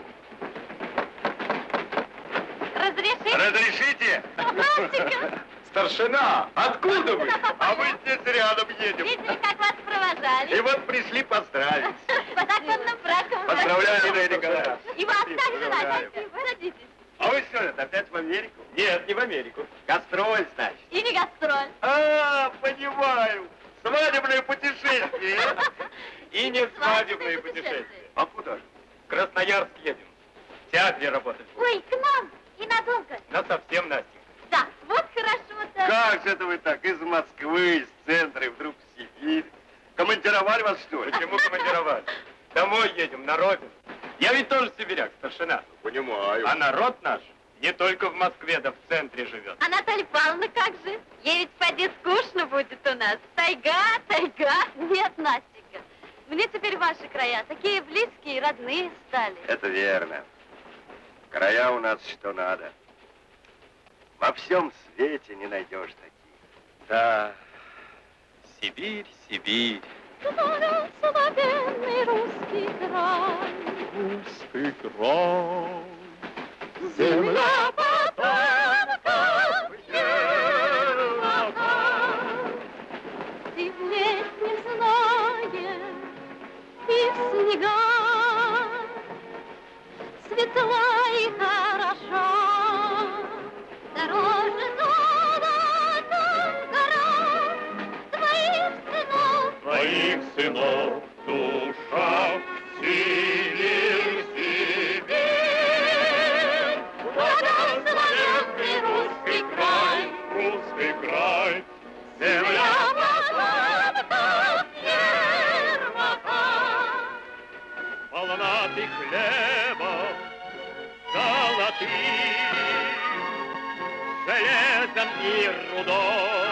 Разрешите? Разрешите? Мальчика, Старшина, откуда вы? А мы здесь рядом едем. видели, как вас провожали? И вот пришли поздравить. По законным бракам. Поздравляю, Лидия Николаевна. И вас также. Вася. Садитесь. А вы что, это опять в Америку? Нет, не в Америку. Гастроль, значит. И не гастроль. А, понимаю. Свадебное путешествие. И не свадебное путешествие. А куда же? В Красноярск едем. В театре работать. Ой, к нам. И надолго. На совсем, Настя. Да, вот хорошо-то. Как же это вы так? Из Москвы, из центра и вдруг в Сибирь. Командировали вас, что ли? Почему командировали? Домой едем, на родину. Я ведь тоже сибиряк, старшина. Понимаю. А народ наш не только в Москве, да в центре живет. А Наталья Павловна как же? Ей ведь поди скучно будет у нас. Тайга, тайга. Нет, Настенька, Мне теперь ваши края такие близкие и родные стали. Это верно. Края у нас что надо. Во всем свете не найдешь таких. Да, Сибирь, Сибирь. Благословенный русский край. Русский край. Земля потомков Ермака. Ты в летнем зное и в снега Светла и хороша. Дороже золотом гора Твоих сынов Твоих сынов душа полна ты хлеба золотых, железом и рудой.